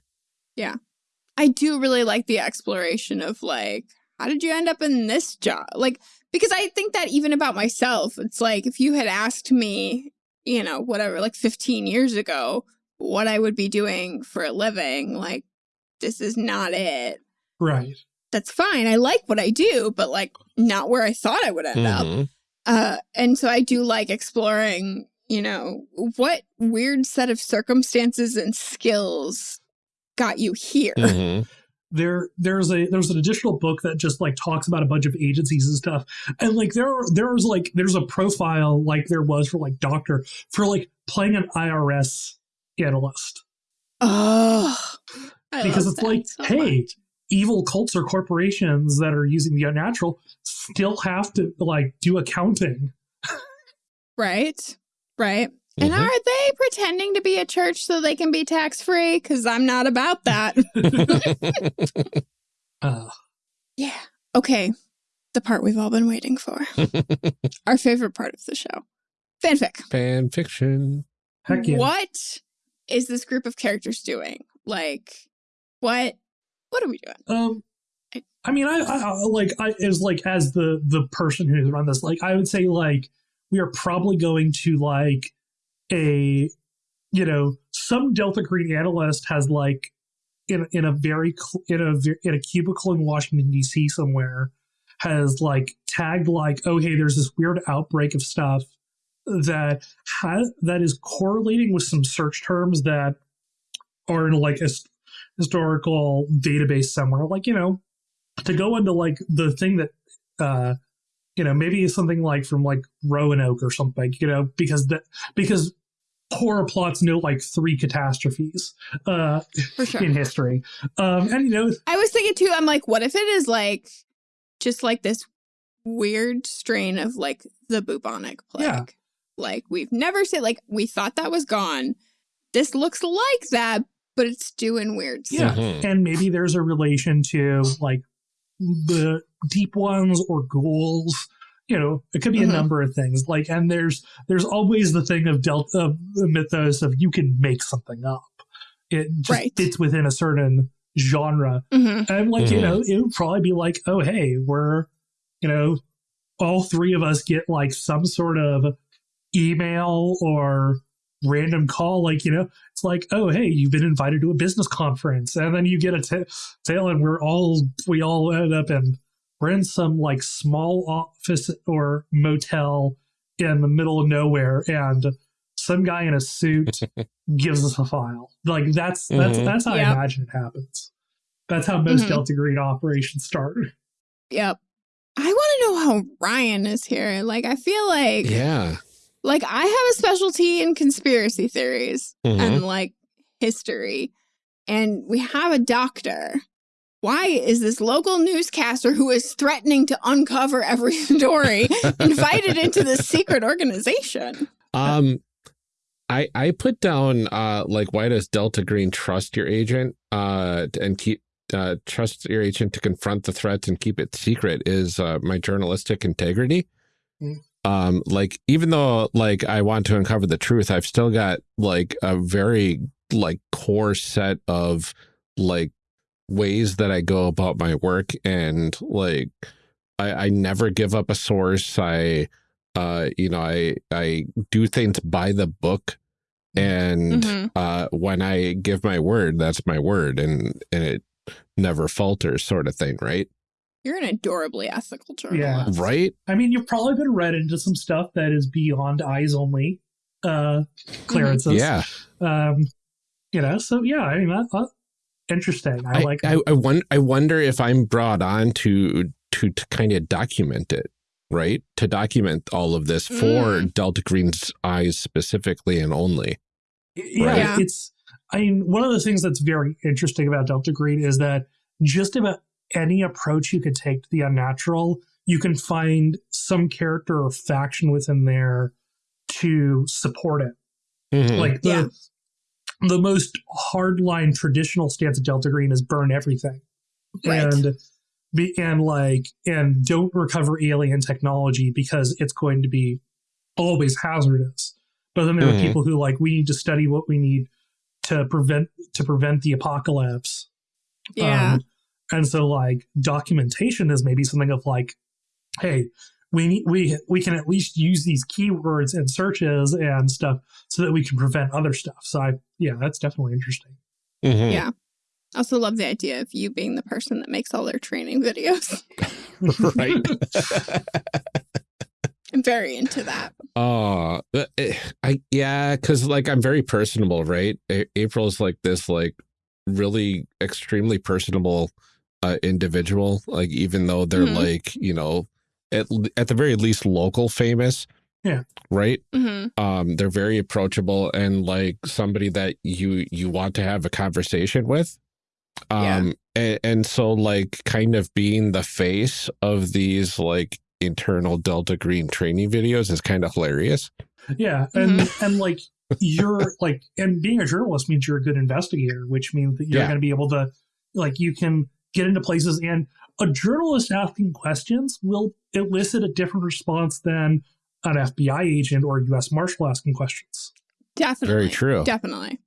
I do really like the exploration of like, how did you end up in this job? Like, because I think that even about myself, it's like if you had asked me, you know, whatever, like 15 years ago, what I would be doing for a living, like, this is not it. Right. That's fine. I like what I do, but like not where I thought I would end up. Mhm. Uh, and so I do like exploring, you know, what weird set of circumstances and skills got you here. Mhm. there there's a there's an additional book that just like talks about a bunch of agencies and stuff and like there are there's like there's a profile like there was for like doctor for like playing an irs analyst Oh, I because love it's that like so hey much. evil cults or corporations that are using the unnatural still have to like do accounting right, right. And Mhm. are they pretending to be a church so they can be tax free? Because I'm not about that. uh, yeah. Okay. The part we've all been waiting for. Our favorite part of the show fanfic. Fan fiction. heck yeah What is this group of characters doing? Like, what? What are we doing? Um, I mean, I, I I- like I is like as the the person who's run this, like I would say, like we are probably going to like a, you know, some Delta Green analyst has like in in a very in a in a cubicle in Washington D.C. somewhere has like tagged like, oh hey, there's this weird outbreak of stuff that ha- that is correlating with some search terms that are in like a historical database somewhere like you know to go into like the thing that uh you know maybe something like from like roanoke or something you know because that because horror plots know like three catastrophes uh For sure. in history um and you know I was thinking too, I'm like, what if it is like just like this weird strain of like the bubonic plague? Yeah. Like we've never seen like we thought that was gone. This looks like that, but it's doing weird Yeah. stuff. Mhm. and maybe there's a relation to like the deep ones or ghouls you know it could be Mhm. a number of things like and there's there's always the thing of delta of the mythos of you can make something up it just Right. fits within a certain genre hmm and like you Mhm. know it would probably be like oh hey we're you know all three of us get like some sort of email or random call like you know it's like oh hey you've been invited to a business conference and then you get a t- tail and we're all we all end up in we're in some like small office or motel in the middle of nowhere and some guy in a suit gives us a file like that's that's Mhm. that's how Yep. i imagine it happens that's how most Mhm. delta green operations start Yep. I want to know how Ryan is here. Like, I feel like, Yeah. like I have a specialty in conspiracy theories Mhm. and like history, and we have a doctor. Why is this local newscaster who is threatening to uncover every story invited into this secret organization? Um, I I put down uh like why does Delta Green trust your agent uh and keep uh trust your agent to confront the threats and keep it secret is uh my journalistic integrity. Mm. Um, like even though like I want to uncover the truth, I've still got like a very like core set of like ways that I go about my work and like I, I never give up a source. I uh you know I I do things by the book and Mhm. uh when I give my word, that's my word and and it never falters sort of thing, right? You're an adorably ethical journalist. Right? i mean you've probably been read into some stuff that is beyond eyes only uh clearances Yeah. um you know so yeah i mean that, that interesting i, I, like I, I, won- I wonder if I'm brought on to to to kind of document it, right? To document all of this for Mm. Delta Green's eyes specifically and only. yeah, Right. Yeah. it's i mean one of the things that's very interesting about delta green is that just about any approach you could take to the unnatural you can find some character or faction within there to support it Mhm. like the Yeah. The most hardline traditional stance of delta green is burn everything Right. and be and like and don't recover alien technology because it's going to be always hazardous but then there Mhm. are people who like we need to study what we need to prevent to prevent the apocalypse Yeah. um, and so like documentation is maybe something of like hey we we we can at least use these keywords and searches and stuff so that we can prevent other stuff. So I yeah, that's definitely interesting. Mhm. Yeah. I also love the idea of you being the person that makes all their training videos. right. I'm very into that. Oh, uh, I yeah, because like I'm very personable, right? A- April's like this, like really extremely personable uh, individual. Like even though they're Mhm. like you know at at the very least local famous, Yeah. right. hmm Um, they're very approachable and like somebody that you you want to have a conversation with. Yeah. Um, and, and so like kind of being the face of these like internal Delta Green training videos is kind of hilarious. Yeah, and and like you're like, and being a journalist means you're a good investigator, which means that you're Yeah. going to be able to, like, you can get into places, and a journalist asking questions will elicit a different response than an FBI agent or a U.S. Marshal asking questions. Definitely. Very true. Definitely.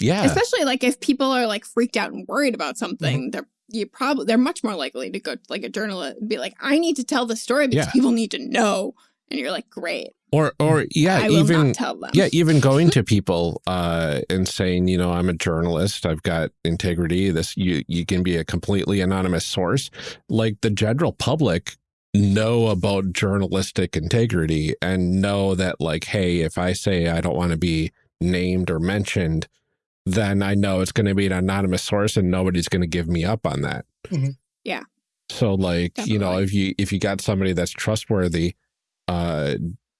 Yeah. Especially like if people are like freaked out and worried about Mm-hmm. something, they're you probably they're much more likely to go to like a journalist and be like, I need to tell the story because Yeah. people need to know. And you're like, great. or or yeah, I will even not tell them. yeah, even going to people uh and saying, you know, I'm a journalist, I've got integrity, this you you can be a completely anonymous source. Like the general public know about journalistic integrity and know that like, hey, if I say I don't want to be named or mentioned, then I know it's going to be an anonymous source and nobody's going to give me up on that. Mhm. Yeah. So like, you know, if you if you got somebody that's trustworthy uh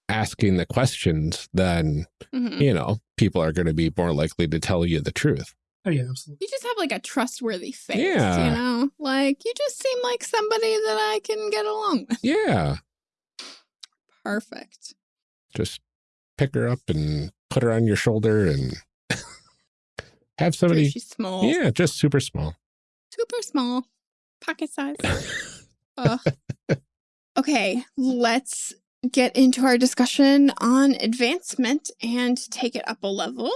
asking the questions, then Mhm. you know, people are going to be more likely to tell you the truth. Oh yeah, absolutely. You just have like a trustworthy face, Yeah. you know? Like you just seem like somebody that I can get along with. Yeah. Perfect. Just pick her up and put her on your shoulder and have True, somebody. she's small. Yeah, just super small. Super small. Pocket size. Ugh. Okay, let's get into our discussion on advancement and take it up a level.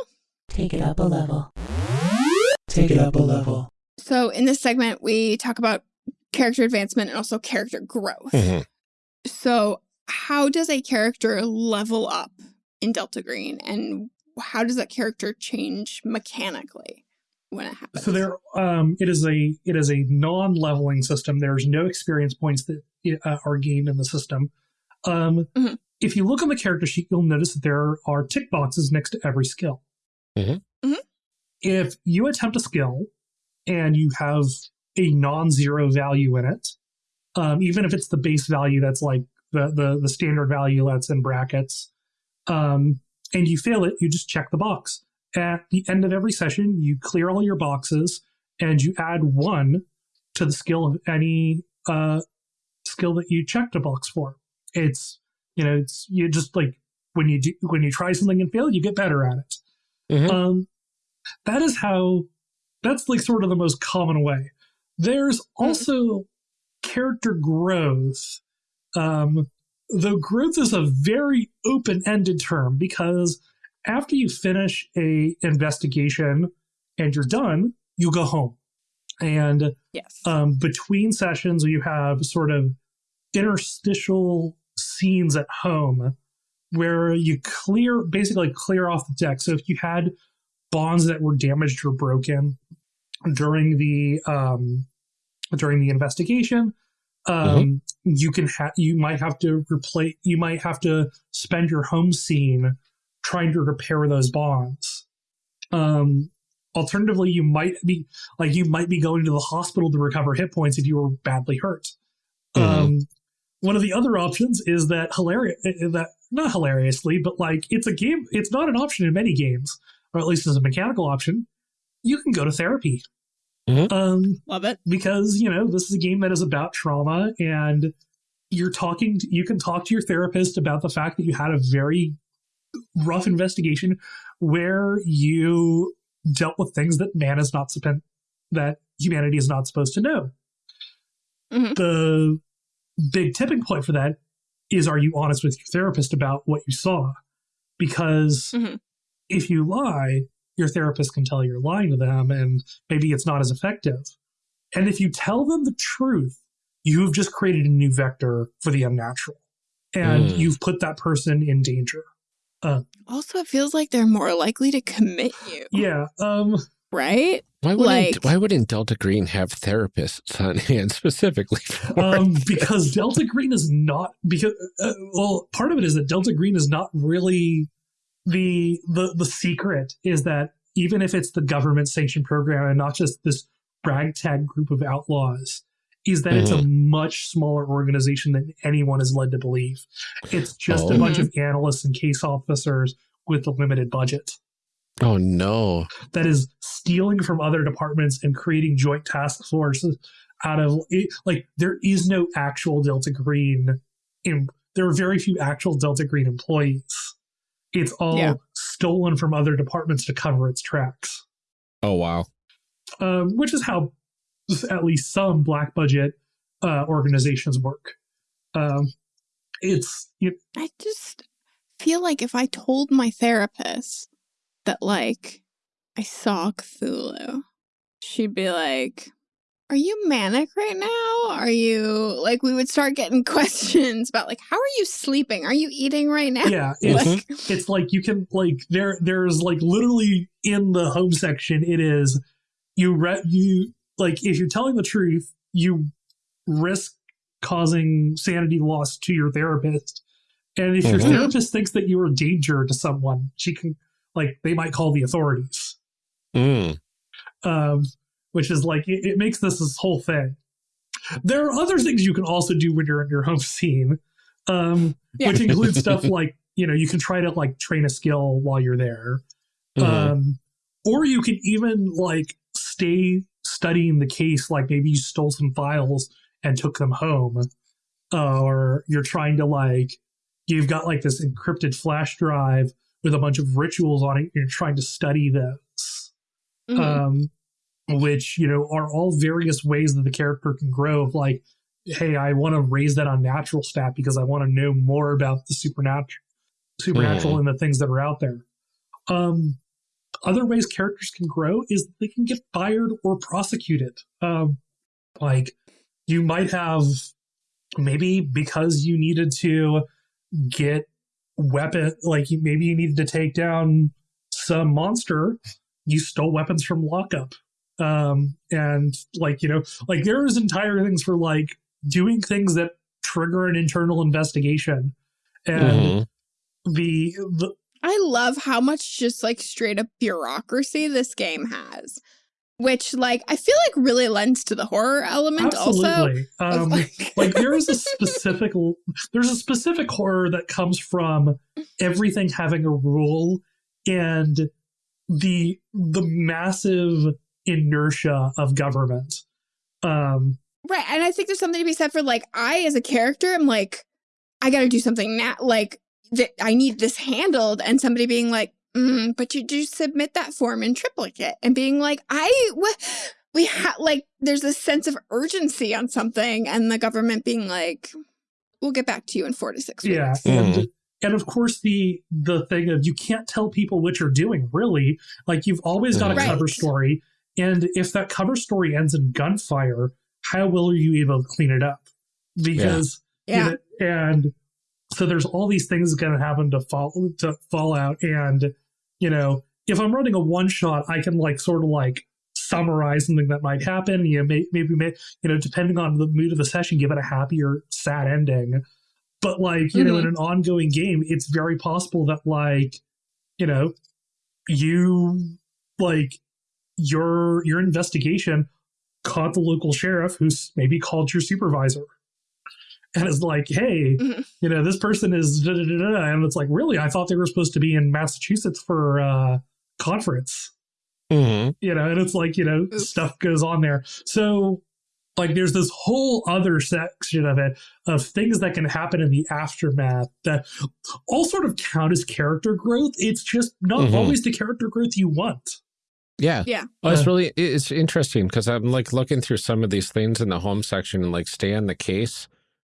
Take it up a level. Take it up a level. So, in this segment, we talk about character advancement and also character growth. Mhm. So, how does a character level up in Delta Green, and how does that character change mechanically when it happens? So there, um, it is a it is a non-leveling system. There's no experience points that uh, are gained in the system. Um, Mhm. If you look on the character sheet, you'll notice that there are tick boxes next to every skill. Mhm. Mhm. If you attempt a skill and you have a non-zero value in it, um, even if it's the base value that's like the the, the standard value that's in brackets, um, and you fail it, you just check the box at the end of every session, you clear all your boxes and you add one to the skill of any uh, skill that you checked a box for. It's you know it's you just like when you do when you try something and fail, you get better at it. Mhm. Um, that is how that's like sort of the most common way. There's also character growth. Um, though growth is a very open-ended term because after you finish a investigation and you're done, you go home. And yes. um, between sessions, you have sort of interstitial scenes at home where you clear, basically clear off the deck. So if you had bonds that were damaged or broken during the um, during the investigation, um, you can have you might have to replace you might have to spend your home scene trying to repair those bonds. Um, alternatively, you might be like you might be going to the hospital to recover hit points if you were badly hurt. Mhm. Um, one of the other options is that hilarious that not hilariously, but like it's a game. It's not an option in many games, or at least as a mechanical option. You can go to therapy. Mhm. Um, Love it. because you know this is a game that is about trauma and you're talking to, you can talk to your therapist about the fact that you had a very rough investigation where you dealt with things that man is not supposed that humanity is not supposed to know Mhm. the big tipping point for that is are you honest with your therapist about what you saw because Mhm. If you lie your therapist can tell you're lying to them and maybe it's not as effective. And if you tell them the truth, you have just created a new vector for the unnatural. and Mm. you've put that person in danger. Also, it feels like they're more likely to commit you, Yeah. Um. right? Why wouldn't Like- Why wouldn't Delta Green have therapists on hand specifically for um, because Delta Green is not because uh, well, part of it is that Delta Green is not really the the the secret is that even if it's the government sanctioned program and not just this ragtag group of outlaws, is that it's a mm-hmm. much smaller organization than anyone is led to believe. It's just a Oh. bunch of analysts and case officers with a limited budget Oh no! that is stealing from other departments and creating joint task forces out of it. Like there is no actual Delta Green. In, there are very few actual Delta Green employees. It's all Yeah. stolen from other departments to cover its tracks, Oh wow! um, which is how at least some black budget uh, organizations work. Um, it's you I just feel like if I told my therapist that, like, I saw Cthulhu, she'd be like, Are you manic right now? Are you like, we would start getting questions about, like, how are you sleeping? Are you eating right now? yeah, it's Like, it's like you can like there there's like literally in the home section it is you re- you like if you're telling the truth you risk causing sanity loss to your therapist and if your Mhm. therapist thinks that you're a danger to someone she can like they might call the authorities Mm. um which is like it, it makes this this whole thing there are other things you can also do when you're in your home scene um Yeah. which includes stuff like you know you can try to like train a skill while you're there Mhm. um or you can even like stay studying the case like maybe you stole some files and took them home uh, or you're trying to like you've got like this encrypted flash drive with a bunch of rituals on it you're trying to study those mhm. um, which you know are all various ways that the character can grow. Of like, hey, I want to raise that Unnatural stat because I want to know more about the supernatural, supernatural, and the things that are out there. Um, other ways characters can grow is they can get fired or prosecuted. Um, like you might have maybe because you needed to get weapon, like maybe you needed to take down some monster you stole weapons from lockup um and like you know like there's entire things for like doing things that trigger an internal investigation and Mhm. the, the I love how much just like straight up bureaucracy this game has, which like I feel like really lends to the horror element also. absolutely of, um like- like there is a specific there's a specific horror that comes from everything having a rule and the the massive inertia of government um Right. And I think there's something to be said for like, I as a character I'm like, I got to do something now. Like, that I need this handled. And somebody being like, mm, but you do submit that form in triplicate and being like, I, wh- we have like, there's a sense of urgency on something. And the government being like, we'll get back to you in four to six yeah weeks. and and of course the the thing of you can't tell people what you're doing really like you've always got a Right. cover story and if that cover story ends in gunfire how will you able to clean it up? Because you Yeah. know, and so there's all these things going to happen to fall to fall out. And you know if i'm running a one shot i can like sort of like summarize something that might happen. You know may, maybe may, you know depending on the mood of the session give it a happy or sad ending. But like you know in mm-hmm. an ongoing game it's very possible that like you know you like your your investigation caught the local sheriff who's maybe called your supervisor and is like hey Mhm. you know this person is da, da, da, da. and it's like really i thought they were supposed to be in massachusetts for uh conference Mhm. you know and it's like you know Oops. stuff goes on there so like there's this whole other section of it of things that can happen in the aftermath that all sort of count as character growth it's just not Mhm. always the character growth you want Yeah. Yeah. Oh, it's really it's interesting because I'm like looking through some of these things in the home section and like stay on the case,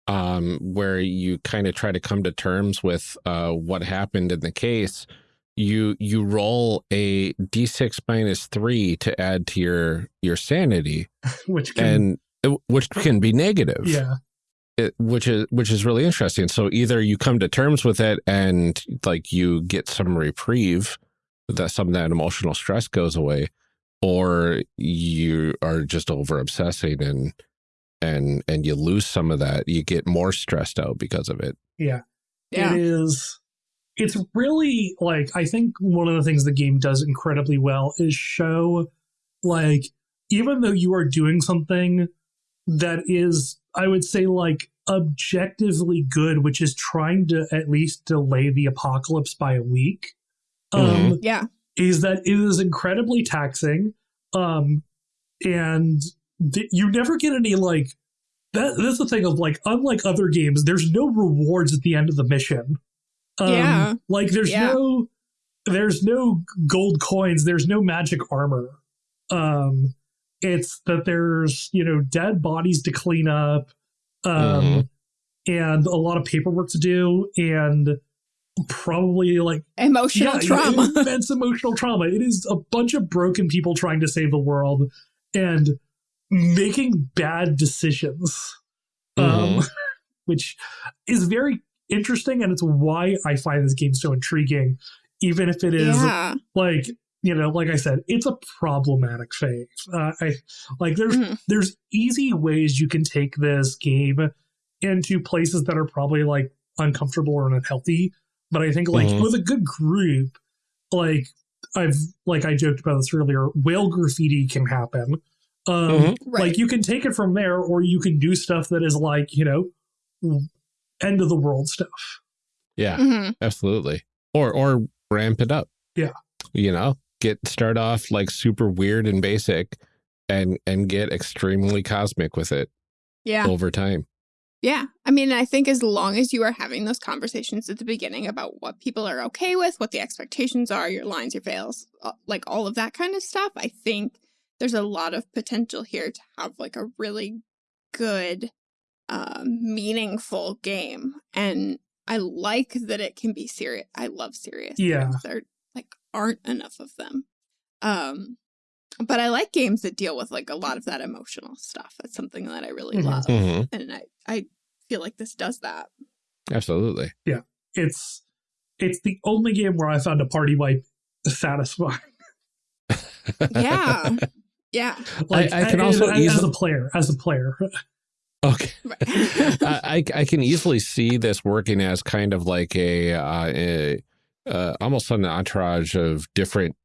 um, where you kind of try to come to terms with uh what happened in the case. You you roll a d6 minus three to add to your your sanity, which can and uh, which can be negative. yeah it, which is which is really interesting. So either you come to terms with it and like you get some reprieve, that some of that emotional stress goes away, or you are just over obsessing and and and you lose some of that. You get more stressed out because of it. Yeah. Yeah. It is it's really like I think one of the things the game does incredibly well is show like even though you are doing something that is I would say like objectively good, which is trying to at least delay the apocalypse by a week. Um Yeah. is that it is incredibly taxing um and th- you never get any like that that's the thing of like unlike other games there's no rewards at the end of the mission um, Yeah. like there's Yeah. no there's no gold coins there's no magic armor um it's that there's you know dead bodies to clean up um Mhm. and a lot of paperwork to do and probably like Emotional yeah, trauma. immense emotional trauma. It is a bunch of broken people trying to save the world and making bad decisions, um, which is very interesting, and it's why I find this game so intriguing, even if it is yeah. like you know, like I said, it's a problematic phase. Uh, I like there's Mhm. there's easy ways you can take this game into places that are probably like uncomfortable or unhealthy. But I think like Mhm. with a good group, like I've like I joked about this earlier, whale graffiti can happen. Um Mhm. Right. like you can take it from there or you can do stuff that is like, you know, end of the world stuff. Yeah, Mhm. absolutely. Or or ramp it up. Yeah. You know, get start off like super weird and basic and and get extremely cosmic with it Yeah. over time. Yeah. I mean, I think as long as you are having those conversations at the beginning about what people are okay with, what the expectations are, your lines, your veils, like all of that kind of stuff, I think there's a lot of potential here to have like a really good, uh, meaningful game. And I like that it can be serious. I love serious. Yeah. There like aren't enough of them. Um, but I like games that deal with like a lot of that emotional stuff. That's something that I really Mhm. love Mhm. and I, I feel like this does that. Absolutely. Yeah. It's it's the only game where I found a party wipe satisfying. Yeah. Yeah. Like I can a- also as, as a player, as a player. Okay. I, I I can easily see this working as kind of like a, uh, a uh, almost an entourage of different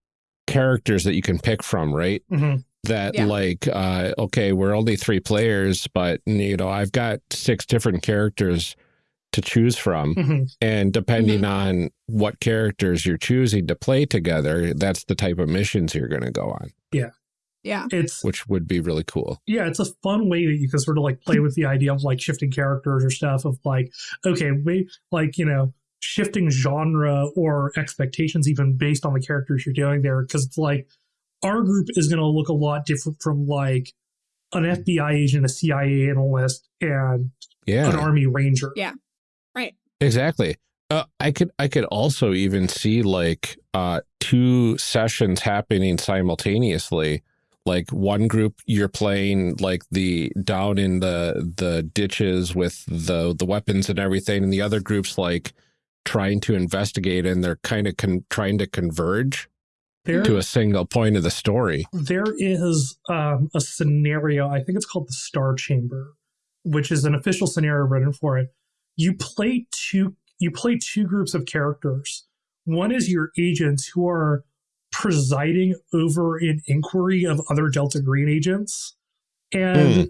characters that you can pick from, right? Mhm. That Yeah. like, uh, okay, we're only three players, but you know, I've got six different characters to choose from, Mhm. and depending on what characters you're choosing to play together, that's the type of missions you're going to go on, Yeah. yeah. It's which would be really cool. yeah, it's a fun way that you can sort of like play with the idea of like shifting characters or stuff of like, okay, we like, you know, shifting genre or expectations even based on the characters you're doing there. Cause it's like our group is going to look a lot different from like an FBI agent, a CIA analyst, and Yeah. an army ranger. Yeah. Right. Exactly. Uh, I could I could also even see like uh, two sessions happening simultaneously. Like one group you're playing like the down in the the ditches with the the weapons and everything, and the other group's like trying to investigate, and they're kind of trying to converge There, to a single point of the story. there is um, a scenario, I think it's called the Star Chamber, which is an official scenario written for it. You play two you play two groups of characters. One is your agents who are presiding over an inquiry of other Delta Green agents. And Hmm.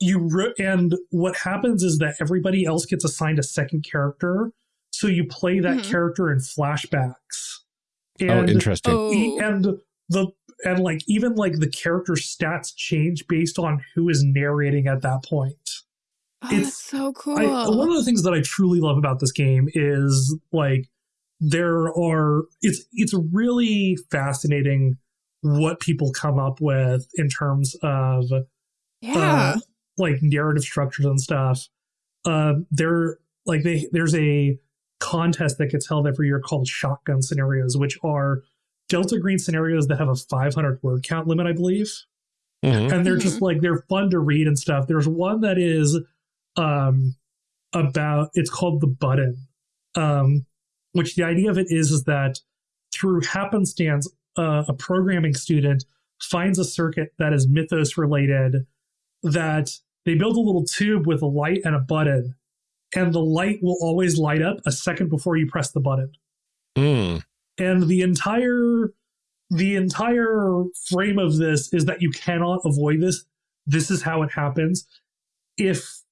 you and what happens is that everybody else gets assigned a second character. So you play that Mhm. character in flashbacks. oh, And interesting. E- Oh. and the and like even like the character stats change based on who is narrating at that point. Oh, it's- that's so cool. I, one of the things that I truly love about this game is like there are it's it's really fascinating what people come up with in terms of yeah. uh, like narrative structures and stuff. Uh, there like they there's a contest that gets held every year called shotgun scenarios, which are Delta Green scenarios that have a 500 word count limit, I believe Mhm. and they're just like they're fun to read and stuff. There's one that is um, about it's called the button, um, which the idea of it is is that through happenstance, uh, a programming student finds a circuit that is mythos related that they build a little tube with a light and a button and the light will always light up a second before you press the button. Mm. and the entire the entire frame of this is that you cannot avoid this. This is how it happens. If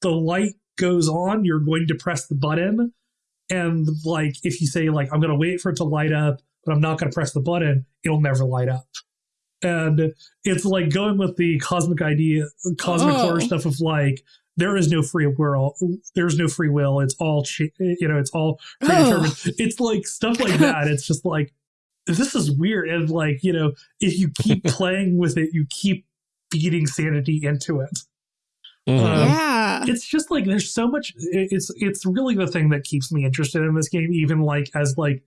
the light goes on you're going to press the button. And like if you say like i'm going to wait for it to light up but i'm not going to press the button it'll never light up. And it's like going with the cosmic idea cosmic Oh. horror stuff of like there is no free will there's no free will it's all you know it's all predetermined it's like stuff like that it's just like this is weird and like you know if you keep playing with it you keep feeding sanity into it Mhm. Um, yeah. it's just like there's so much it's it's really the thing that keeps me interested in this game even like as like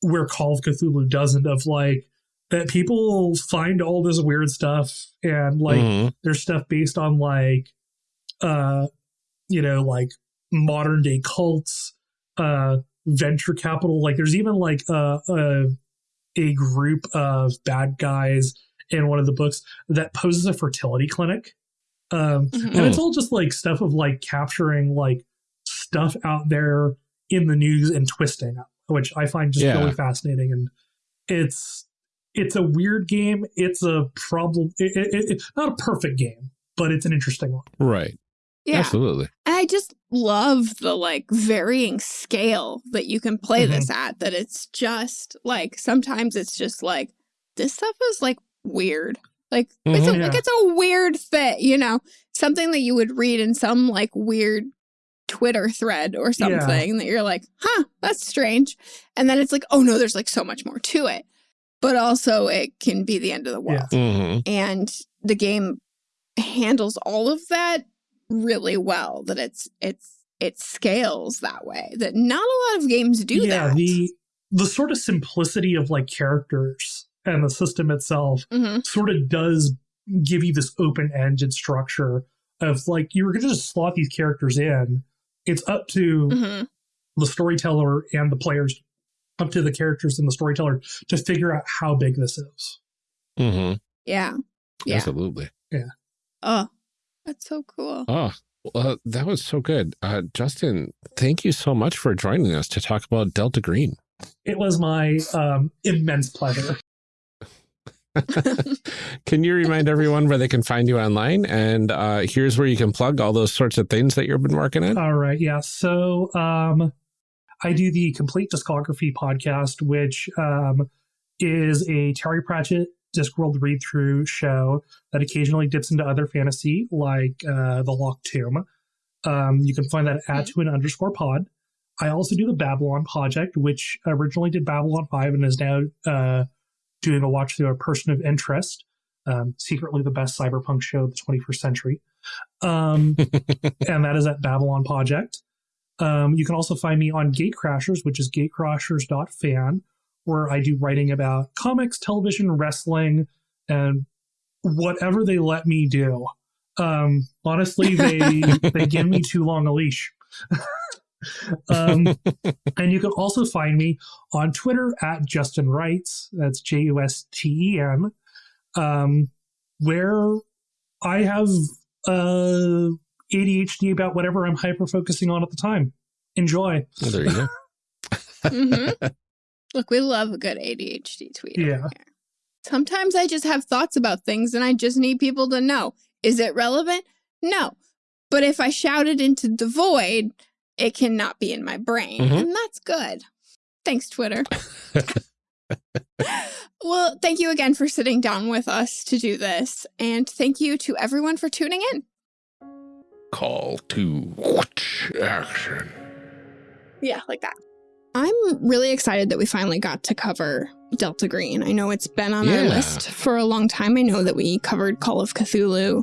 where call of cthulhu doesn't of like that people find all this weird stuff and like Mhm. there's stuff based on like uh you know like modern day cults uh venture capital like there's even like uh, a a group of bad guys in one of the books that poses a fertility clinic um Mhm. and it's all just like stuff of like capturing like stuff out there in the news and twisting it, which i find just Yeah. really fascinating and it's it's a weird game it's a problem it, it, it, it's not a perfect game but it's an interesting one Right. Yeah. Absolutely. And I just love the like varying scale that you can play Mhm. this at. That it's just like sometimes it's just like this stuff is like weird. Like it's a, Mhm. like it's a weird fit, you know, something that you would read in some like weird Twitter thread or something that you're like, huh, that's strange. And then it's like, oh no, there's like so much more to it. But also it can be the end of the world Yeah. hmm and the game handles all of that really well that it's it's it scales that way that not a lot of games do yeah that the the sort of simplicity of like characters and the system itself Mhm. sort of does give you this open-ended structure of like you're gonna just slot these characters in it's up to Mhm. the storyteller and the players up to the characters and the storyteller to figure out how big this is hmm yeah Yeah. Absolutely. Yeah. Oh that's so cool Oh, well, that was so good. Uh, Justen, thank you so much for joining us to talk about Delta Green. it was my um, immense pleasure can you remind everyone where they can find you online? And uh, here's where you can plug all those sorts of things that you've been working on. All right, yeah. So um I do the Complete Discography podcast, which um is a Terry Pratchett Discworld read through show that occasionally dips into other fantasy like uh The Locked Tomb. Um you can find that at to an underscore pod. I also do the Babylon Project, which originally did Babylon 5 and is now uh doing a watch through a person of interest. Um, secretly the best cyberpunk show of the 21st century. Um, and that is at Babylon Project. Um, you can also find me on Gatecrashers, which is gatecrashers.fan, where I do writing about comics, television, wrestling, and whatever they let me do. Um, honestly, they they give me too long a leash. um, and you can also find me on Twitter at Justen Wrights. That's J U S T E N, um, where I have uh, ADHD about whatever I'm hyper focusing on at the time. Enjoy. Well, there you go. Mhm. look we love a good adhd tweet Yeah. sometimes i just have thoughts about things and i just need people to know is it relevant no but if i shout it into the void it cannot be in my brain Mhm. and that's good thanks twitter well, thank you again for sitting down with us to do this. And thank you to everyone for tuning in. Call to action. Yeah, like that. I'm really excited that we finally got to cover Delta Green. I know it's been on our list for a long time. I know that we covered Call of Cthulhu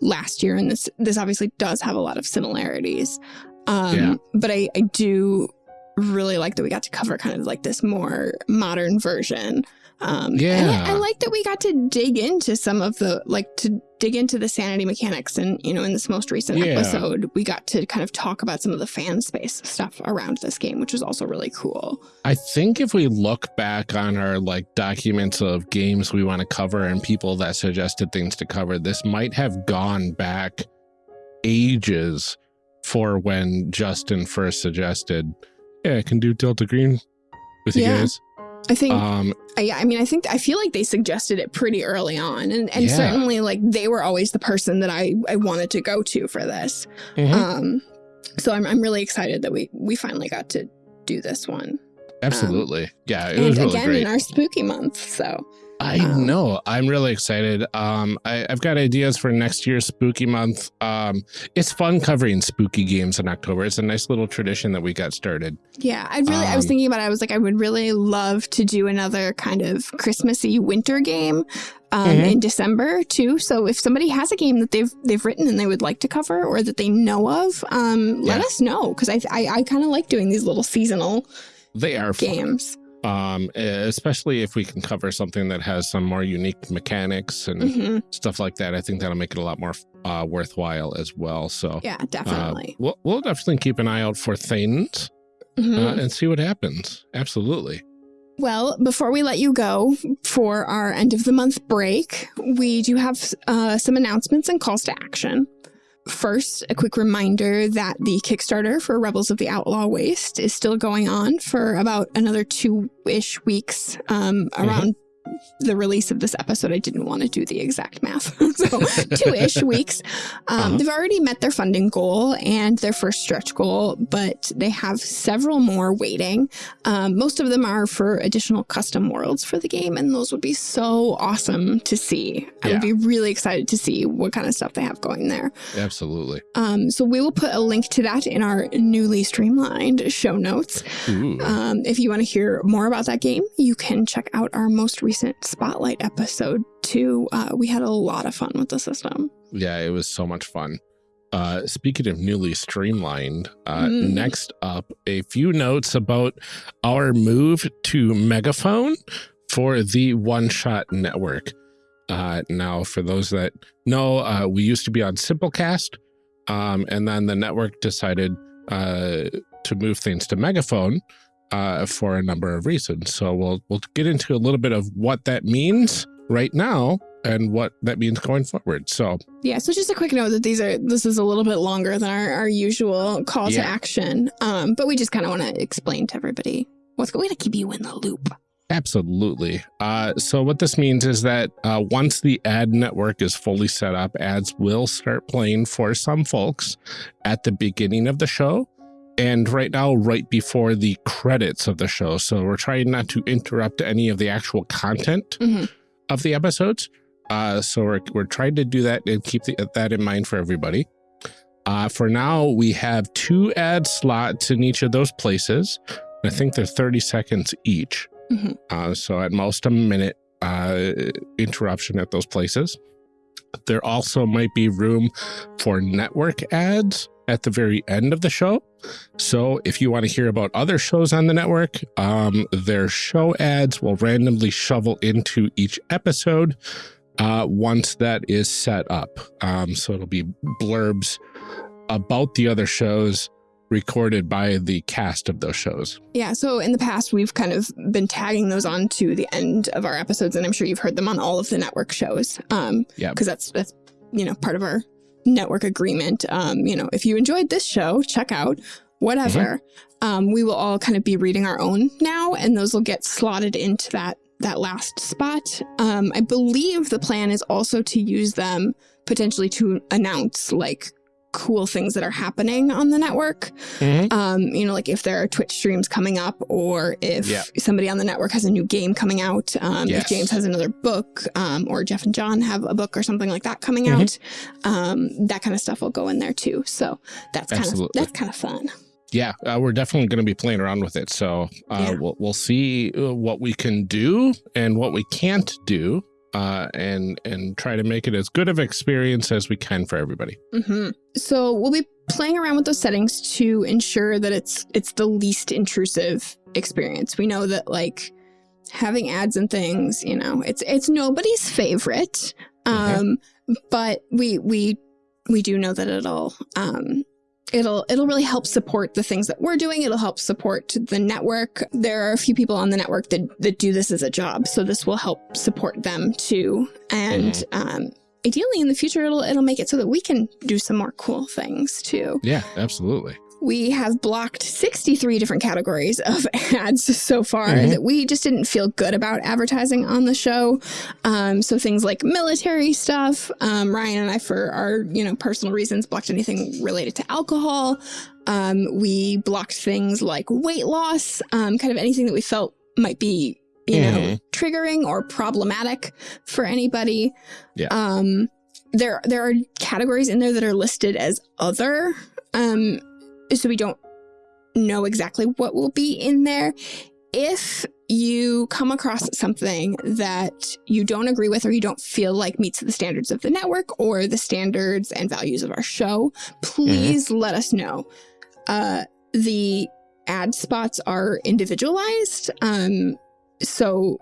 last year, and this this obviously does have a lot of similarities. Um, Yeah. But I, I do really like that we got to cover kind of like this more modern version. Um, And I, Yeah. I like that we got to dig into some of the, like, to dig into the sanity mechanics. And, you know, in this most recent Yeah. episode, we got to kind of talk about some of the fan space stuff around this game, which was also really cool. I think if we look back on our like documents of games we want to cover and people that suggested things to cover, this might have gone back ages for when Justen first suggested, yeah, I can do Delta Green with you Yeah. guys. I think, Um, I, I mean, I think, I feel like they suggested it pretty early on. And, and Yeah. certainly, like, they were always the person that I, I wanted to go to for this. mhm. Um, so I'm, I'm really excited that we, we finally got to do this one. absolutely. yeah, it and was really again, great. in our spooky month. So, I Um, know. I'm really excited. Um, I, I've got ideas for next year's spooky month. Um, it's fun covering spooky games in October. It's a nice little tradition that we got started. Yeah, I really I was Um, thinking about it. I was like, I would really love to do another kind of Christmassy winter game um, Mhm. in December too. So if somebody has a game that they've they've written and they would like to cover or that they know of, um, let Yeah. us know because I I, I kind of like doing these little seasonal They are fun. Um, especially if we can cover something that has some more unique mechanics and hmm stuff like that. I think that'll make it a lot more uh, worthwhile as well. So Yeah, uh, definitely. we'll, we'll definitely keep an eye out for things Mhm. uh, and see what happens. Absolutely. Well, before we let you go for our end of the month break, we do have uh, some announcements and calls to action. First, a quick reminder that the Kickstarter for Rebels of the Outlaw Waste is still going on for about another two ish weeks um, around the release of this episode. I didn't want to do the exact math. so, two ish weeks. Um, Uh-huh. They've already met their funding goal and their first stretch goal, but they have several more waiting. Um, most of them are for additional custom worlds for the game, and those would be so awesome to see. I would be really excited to see what kind of stuff they have going there. Absolutely. Um, so we will put a link to that in our newly streamlined show notes. Um, if you want to hear more about that game, you can check out our most recent Spotlight episode too. Uh, we had a lot of fun with the system. Yeah, it was so much fun. Uh, speaking of newly streamlined, uh, Mm. next up, a few notes about our move to Megaphone for the One Shot Network. Uh, now, for those that know, uh, we used to be on Simplecast, um, and then the network decided uh, to move things to Megaphone uh, for a number of reasons. So we'll we'll get into a little bit of what that means right now and what that means going forward. So Yeah, so just a quick note that these are this is a little bit longer than our, our usual call to action. Um, but we just kind of want to explain to everybody what's going to keep you in the loop. Absolutely. Uh, so what this means is that uh, once the ad network is fully set up, ads will start playing for some folks at the beginning of the show. And right now, right before the credits of the show. So we're trying not to interrupt any of the actual content Mhm. of the episodes. Uh, so we're, we're trying to do that and keep the, that in mind for everybody. Uh, for now, we have two ad slots in each of those places. I think they're 30 seconds each. Mhm. Uh, so at most a minute uh, interruption at those places. There also might be room for network ads at the very end of the show. So if you want to hear about other shows on the network, um, their show ads will randomly shovel into each episode uh, once that is set up. Um, so it'll be blurbs about the other shows recorded by the cast of those shows. Yeah, so in the past we've kind of been tagging those on to the end of our episodes, and I'm sure you've heard them on all of the network shows. Um, Yeah. because that's that's you know part of our network agreement. Um, you know, if you enjoyed this show, check out whatever. Um, we will all kind of be reading our own now, and those will get slotted into that that last spot. Um, I believe the plan is also to use them potentially to announce like cool things that are happening on the network um, you know, like if there are Twitch streams coming up or if Yeah. somebody on the network has a new game coming out, um, Yes. if James has another book, um, or Jeff and John have a book or something like that coming Mhm. out, um, that kind of stuff will go in there too. So that's kind of, that's kind of fun. yeah, uh, we're definitely going to be playing around with it. So uh, Yeah. we'll we'll see uh, what we can do and what we can't do, uh, and and try to make it as good of experience as we can for everybody. hmm So we'll be playing around with those settings to ensure that it's it's the least intrusive experience. We know that like having ads and things, you know, it's it's nobody's favorite. Mhm. Um, but we we we do know that it'll um it'll it'll really help support the things that we're doing. It'll help support the network. There are a few people on the network that that do this as a job, so this will help support them too. And um, ideally, in the future, it'll it'll make it so that we can do some more cool things too. Yeah, absolutely. We have blocked 63 different categories of ads so far Mhm. that we just didn't feel good about advertising on the show. Um, so things like military stuff. Um, Ryan and I, for our you know personal reasons, blocked anything related to alcohol. Um, we blocked things like weight loss, um, kind of anything that we felt might be you know Mhm. triggering or problematic for anybody. Yeah. Um, there there are categories in there that are listed as other. Um, so we don't know exactly what will be in there. If you come across something that you don't agree with or you don't feel like meets the standards of the network or the standards and values of our show, please let us know. Uh, the ad spots are individualized. Um, so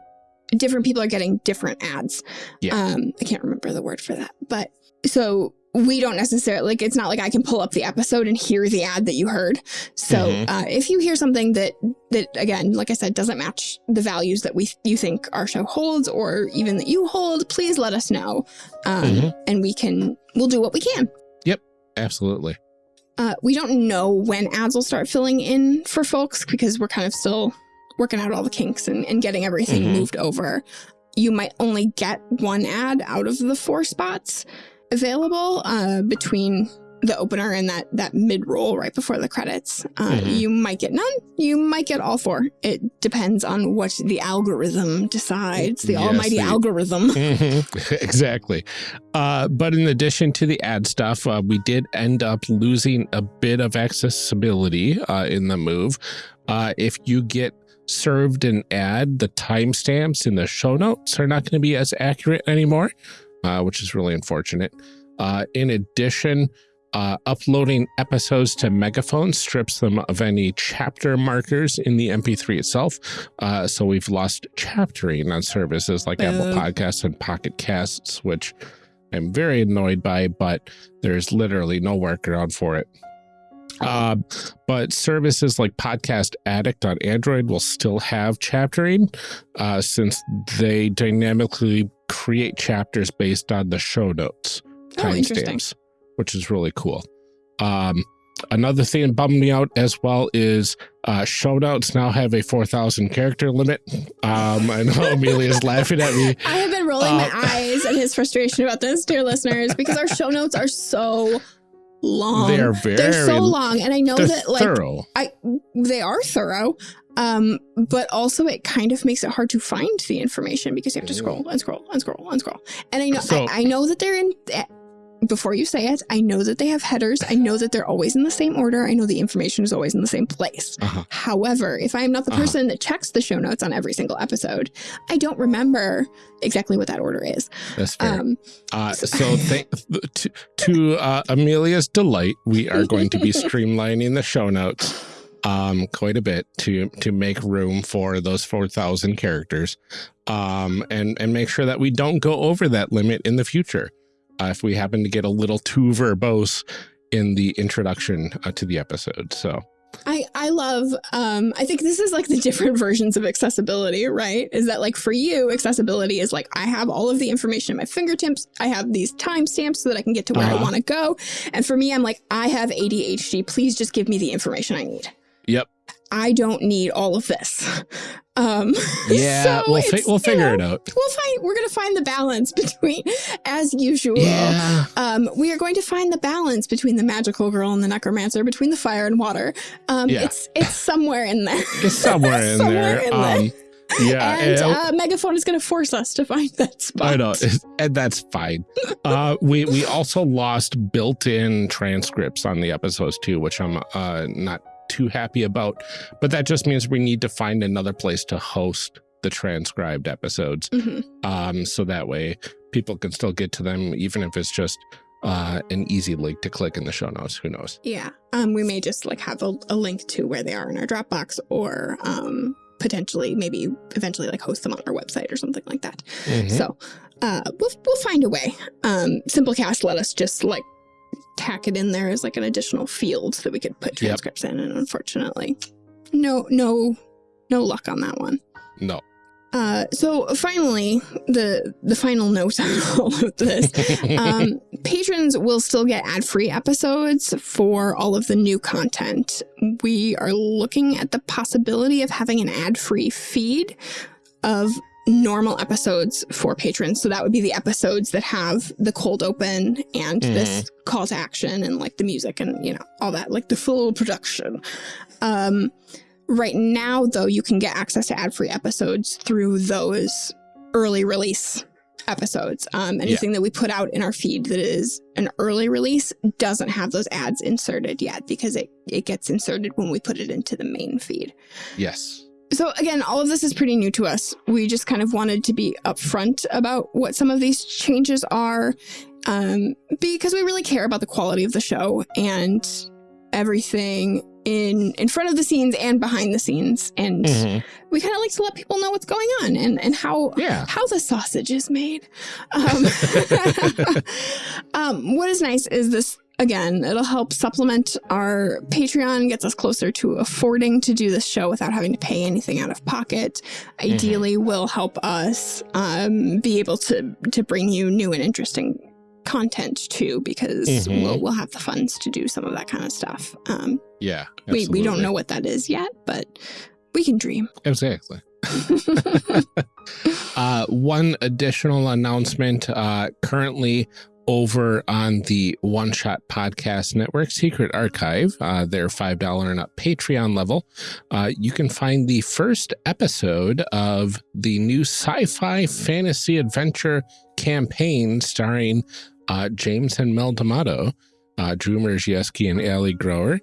different people are getting different ads. Yeah. Um, I can't remember the word for that, but so we don't necessarily like it's not like I can pull up the episode and hear the ad that you heard. So Mhm. uh, if you hear something that that again, like I said, doesn't match the values that we you think our show holds or even that you hold, please let us know, um, Mhm. and we can we'll do what we can. Yep, absolutely. Uh, we don't know when ads will start filling in for folks because we're kind of still working out all the kinks and, and getting everything Mhm. moved over. You might only get one ad out of the four spots available uh, between the opener and that that mid roll right before the credits. Uh, Mhm. You might get none. You might get all four. It depends on what the algorithm decides. The Yes, almighty the- algorithm. Mhm. exactly. Uh, but in addition to the ad stuff, uh, we did end up losing a bit of accessibility uh, in the move. Uh, if you get served an ad, the timestamps in the show notes are not going to be as accurate anymore, uh, which is really unfortunate. Uh, in addition, uh, uploading episodes to Megaphone strips them of any chapter markers in the MP3 itself. Uh, so we've lost chaptering on services like Apple. Podcasts and Pocket Casts, which I'm very annoyed by, but there's literally no workaround for it. Uh, but services like Podcast Addict on Android will still have chaptering uh, since they dynamically create chapters based on the show notes Oh, timestamps, which is really cool. Um, another thing that bummed me out as well is uh, show notes now have a 4,000 character limit. Um, I know Amelia's laughing at me. I have been rolling my Uh, eyes at his frustration about this, dear listeners, because our show notes are so long. They're very They're so long, and I know that like thorough. I they are thorough. Um, but also it kind of makes it hard to find the information because you have to scroll and scroll and scroll and scroll. And I know So- I, I know that they're in eh, before you say it, I know that they have headers. I know that they're always in the same order. I know the information is always in the same place. Uh-huh. However, if I am not the Uh-huh. person that checks the show notes on every single episode, I don't remember exactly what that order is. That's fair. Um, Uh, so th- to, to uh, Amelia's delight, we are going to be streamlining the show notes um, quite a bit to to make room for those 4,000 characters um, and, and make sure that we don't go over that limit in the future uh, if we happen to get a little too verbose in the introduction uh, to the episode. So, I I love um I think this is like the different versions of accessibility, right? Is that like for you accessibility is like I have all of the information at my fingertips. I have these timestamps so that I can get to where I Uh-huh. want to go. And for me I'm like I have ADHD. Please just give me the information I need. Yep. I don't need all of this. Um yeah, so we'll, fi- we'll figure know, it out. We'll find we're going to find the balance between as usual. Yeah. Um, we are going to find the balance between the magical girl and the necromancer, between the fire and water. Um, Yeah. it's it's somewhere in there. It's somewhere in Somewhere there. in there. um, yeah. and and- uh, Megaphone is going to force us to find that spot. I know, and that's fine. Uh, we we also lost built-in transcripts on the episodes too, which I'm uh, not too happy about. But that just means we need to find another place to host the transcribed episodes, Mhm. um, so that way people can still get to them, even if it's just uh, an easy link to click in the show notes. Who knows? Yeah. Um, we may just like have a, a link to where they are in our Dropbox or um, potentially maybe eventually like host them on our website or something like that. Mhm. So uh, we'll we'll find a way. Um, Simplecast let us just like tack it in there as like an additional field that we could put Yep. transcripts in, and unfortunately, no no no luck on that one. no. Uh, so finally, the the final note on all of this um, patrons will still get ad-free episodes for all of the new content. We are looking at the possibility of having an ad-free feed of normal episodes for patrons. So that would be the episodes that have the cold open and this call to action and like the music and you know all that, like the full production. Um, right now, though, you can get access to ad-free episodes through those early release episodes. Um, anything that we put out in our feed that is an early release doesn't have those ads inserted yet because it, it gets inserted when we put it into the main feed. Yes. So again, all of this is pretty new to us. We just kind of wanted to be upfront about what some of these changes are um, because we really care about the quality of the show and everything in in front of the scenes and behind the scenes and Mhm. we kind of like to let people know what's going on and and how Yeah. how the sausage is made. Um, um, what is nice is this again, it'll help supplement our Patreon, gets us closer to affording to do this show without having to pay anything out of pocket. Ideally, will help us um, be able to to bring you new and interesting content too, because Mhm. we'll we'll have the funds to do some of that kind of stuff. Um, Yeah. we we don't know what that is yet, but we can dream. Exactly. uh, one additional announcement uh, currently over on the One Shot Podcast Network Secret Archive, uh, their $5 and up Patreon level. Uh, you can find the first episode of the new sci fi fantasy adventure campaign starring uh, James and Mel D'Amato, uh, Drew Mierzejewski, and Ali Grower.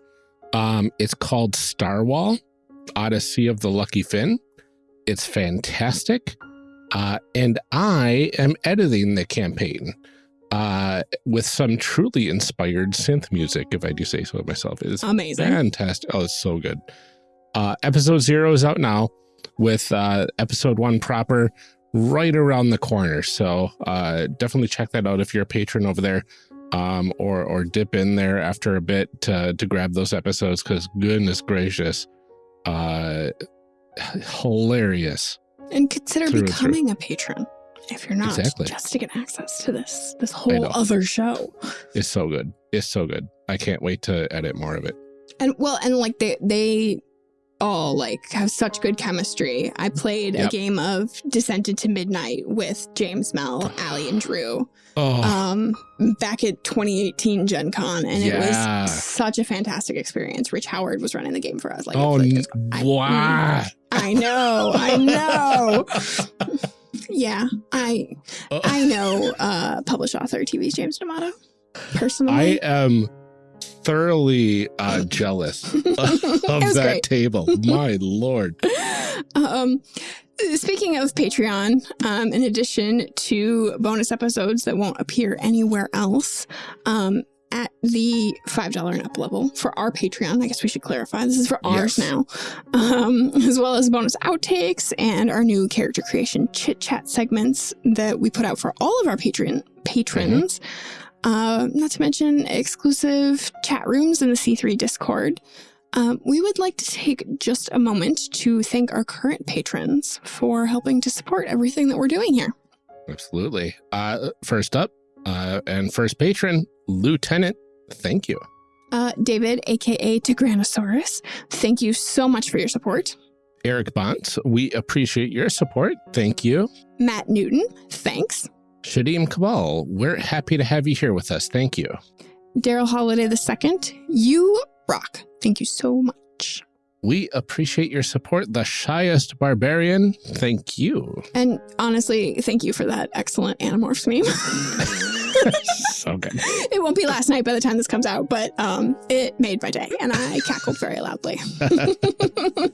Um, it's called Starwall. Odyssey of the Lucky Finn. It's fantastic. Uh, and I am editing the campaign uh, with some truly inspired synth music, if I do say so myself. It is Amazing. fantastic. Oh, it's so good. Uh, episode zero is out now with uh, episode one proper right around the corner. So uh, definitely check that out if you're a patron over there. Um, or or dip in there after a bit to to grab those episodes because goodness gracious, uh, hilarious. And consider Through and through. becoming a patron if you're not, Exactly. just to get access to this this whole other show. It's so good. It's so good. I can't wait to edit more of it. And well, and like they they all like have such good chemistry. I played a game of Descent into Midnight with James Mel, Ali, and Drew Oh, um back at 2018 Gen Con and Yeah. it was such a fantastic experience. Rich Howard was running the game for us. Like oh, n- I- wow. I know, I know. yeah, I Oh. I know uh published author TV's James D'Amato personally. I am thoroughly uh, jealous of that great. table. My lord. um speaking of Patreon, um in addition to bonus episodes that won't appear anywhere else, um at the $5 and up level for our Patreon. I guess we should clarify. This is for ours Yes. now. Um, as well as bonus outtakes and our new character creation chit chat segments that we put out for all of our Patreon patrons. Uh, not to mention exclusive chat rooms in the C3 Discord. Um, we would like to take just a moment to thank our current patrons for helping to support everything that we're doing here. Absolutely. Uh, first up, uh, and first patron, Lieutenant. Thank you. Uh, David, aka Tigranosaurus, thank you so much for your support. Eric Bonts, we appreciate your support. Thank you. Matt Newton, thanks. Shadim Kabal, we're happy to have you here with us. Thank you. Daryl Holiday II, you rock. Thank you so much. We appreciate your support. The shyest barbarian, thank you. And honestly, thank you for that excellent Animorphs meme. so good. it won't be last night by the time this comes out, but um, it made my day and I cackled very loudly.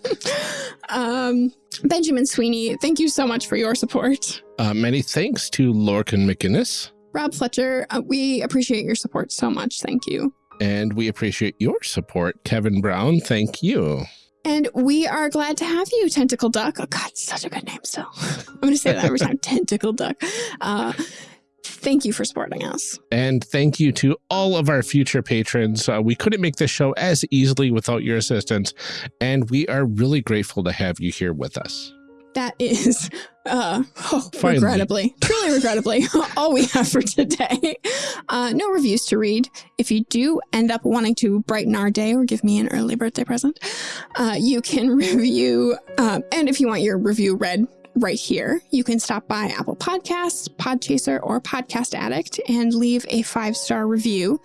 um, Benjamin Sweeney, thank you so much for your support. Uh, many thanks to Lorcan McInnes, Rob Fletcher, uh, we appreciate your support so much. Thank you. and we appreciate your support. Kevin Brown, thank you. And we are glad to have you, Tentacle Duck. Oh, God, such a good name still. I'm going to say that every time Tentacle Duck. Uh, thank you for supporting us. And thank you to all of our future patrons. Uh, we couldn't make this show as easily without your assistance, and we are really grateful to have you here with us. That is, uh, oh, regrettably, truly regrettably, all we have for today. Uh, no reviews to read. If you do end up wanting to brighten our day or give me an early birthday present, uh, you can review, um, and if you want your review read right here, you can stop by Apple Podcasts, Podchaser, or Podcast Addict and leave a five-star review.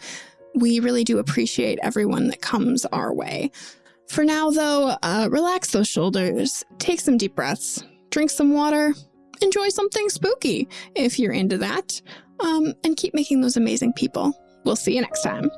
We really do appreciate everyone that comes our way. For now, though, uh, relax those shoulders, take some deep breaths, drink some water, enjoy something spooky if you're into that, um, and keep making those amazing people. We'll see you next time.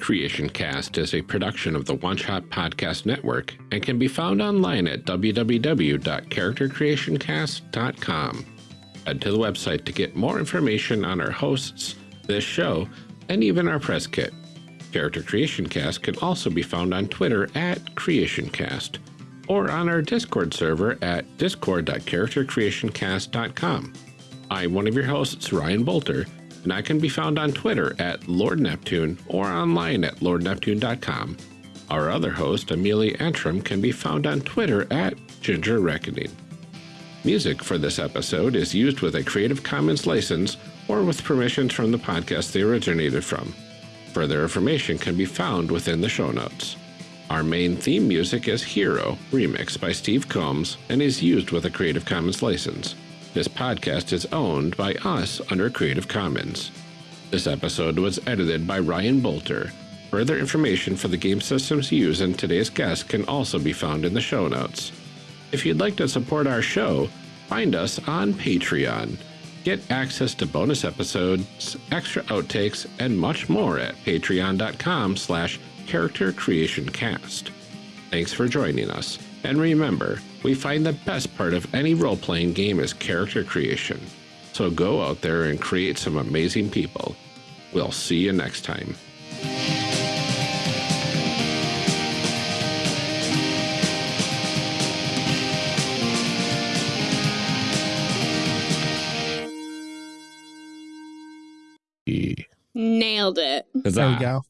Creation Cast is a production of the One Shot Podcast Network and can be found online at www.charactercreationcast.com. Head to the website to get more information on our hosts, this show, and even our press kit. Character Creation Cast can also be found on Twitter at CreationCast or on our Discord server at discord.charactercreationcast.com. I'm one of your hosts, Ryan Boelter, and I can be found on Twitter at Lord Neptune or online at lordneptune.com. Our other host, Amelia Antrim, can be found on Twitter at Ginger Reckoning. Music for this episode is used with a Creative Commons license or with permissions from the podcast they originated from. Further information can be found within the show notes. Our main theme music is Hero, remixed by Steve Combs, and is used with a Creative Commons license. This podcast is owned by us under Creative Commons. This episode was edited by Ryan Boelter. Further information for the game systems used in today's guest can also be found in the show notes. If you'd like to support our show, find us on Patreon. Get access to bonus episodes, extra outtakes, and much more at patreon.com slash charactercreationcast. Thanks for joining us. And remember, we find the best part of any role-playing game is character creation. So go out there and create some amazing people. We'll see you next time. Nailed it. There we go.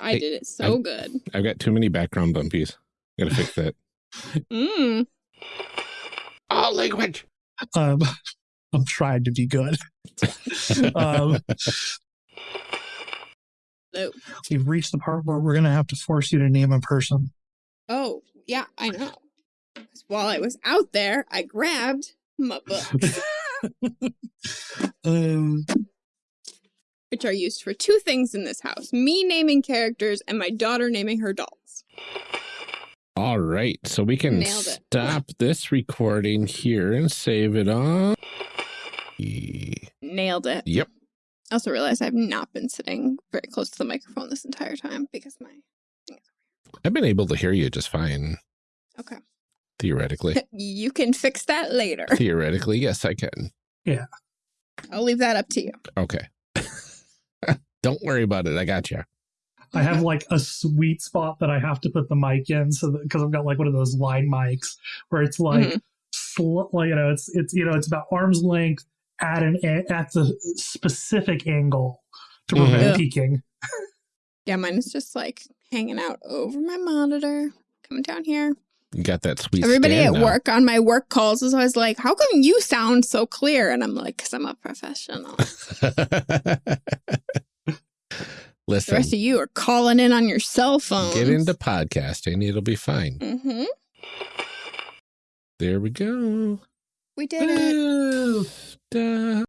I did it so I- good. I've got too many background bumpies. Gotta fix that. Mm. All language. Um, I'm trying to be good. um, Oh. we've reached the part where we're going to have to force you to name a person. Oh, yeah, I know. While I was out there, I grabbed my books, um, which are used for two things in this house me naming characters and my daughter naming her dolls. All right, so we can stop this recording here and save it on. Nailed it. Yep. I also realized I've not been sitting very close to the microphone this entire time because my. I've been able to hear you just fine, Okay. theoretically. You can fix that later. theoretically, yes, I can. Yeah. I'll leave that up to you. Okay. Don't worry about it. I got you. I have like a sweet spot that I have to put the mic in, so because I've got like one of those line mics where it's like, Mhm. sl- like you know, it's it's you know, it's about arm's length at an a- at the specific angle to prevent Yeah. peeking. Yeah, mine is just like hanging out over my monitor, coming down here. You got that sweet spot. Everybody at now. work on my work calls is always like, How come you sound so clear? And I'm like, Because I'm a professional. the Listen, rest of you are calling in on your cell phone. get into podcasting. It'll be fine. hmm There we go. We did it. Stop.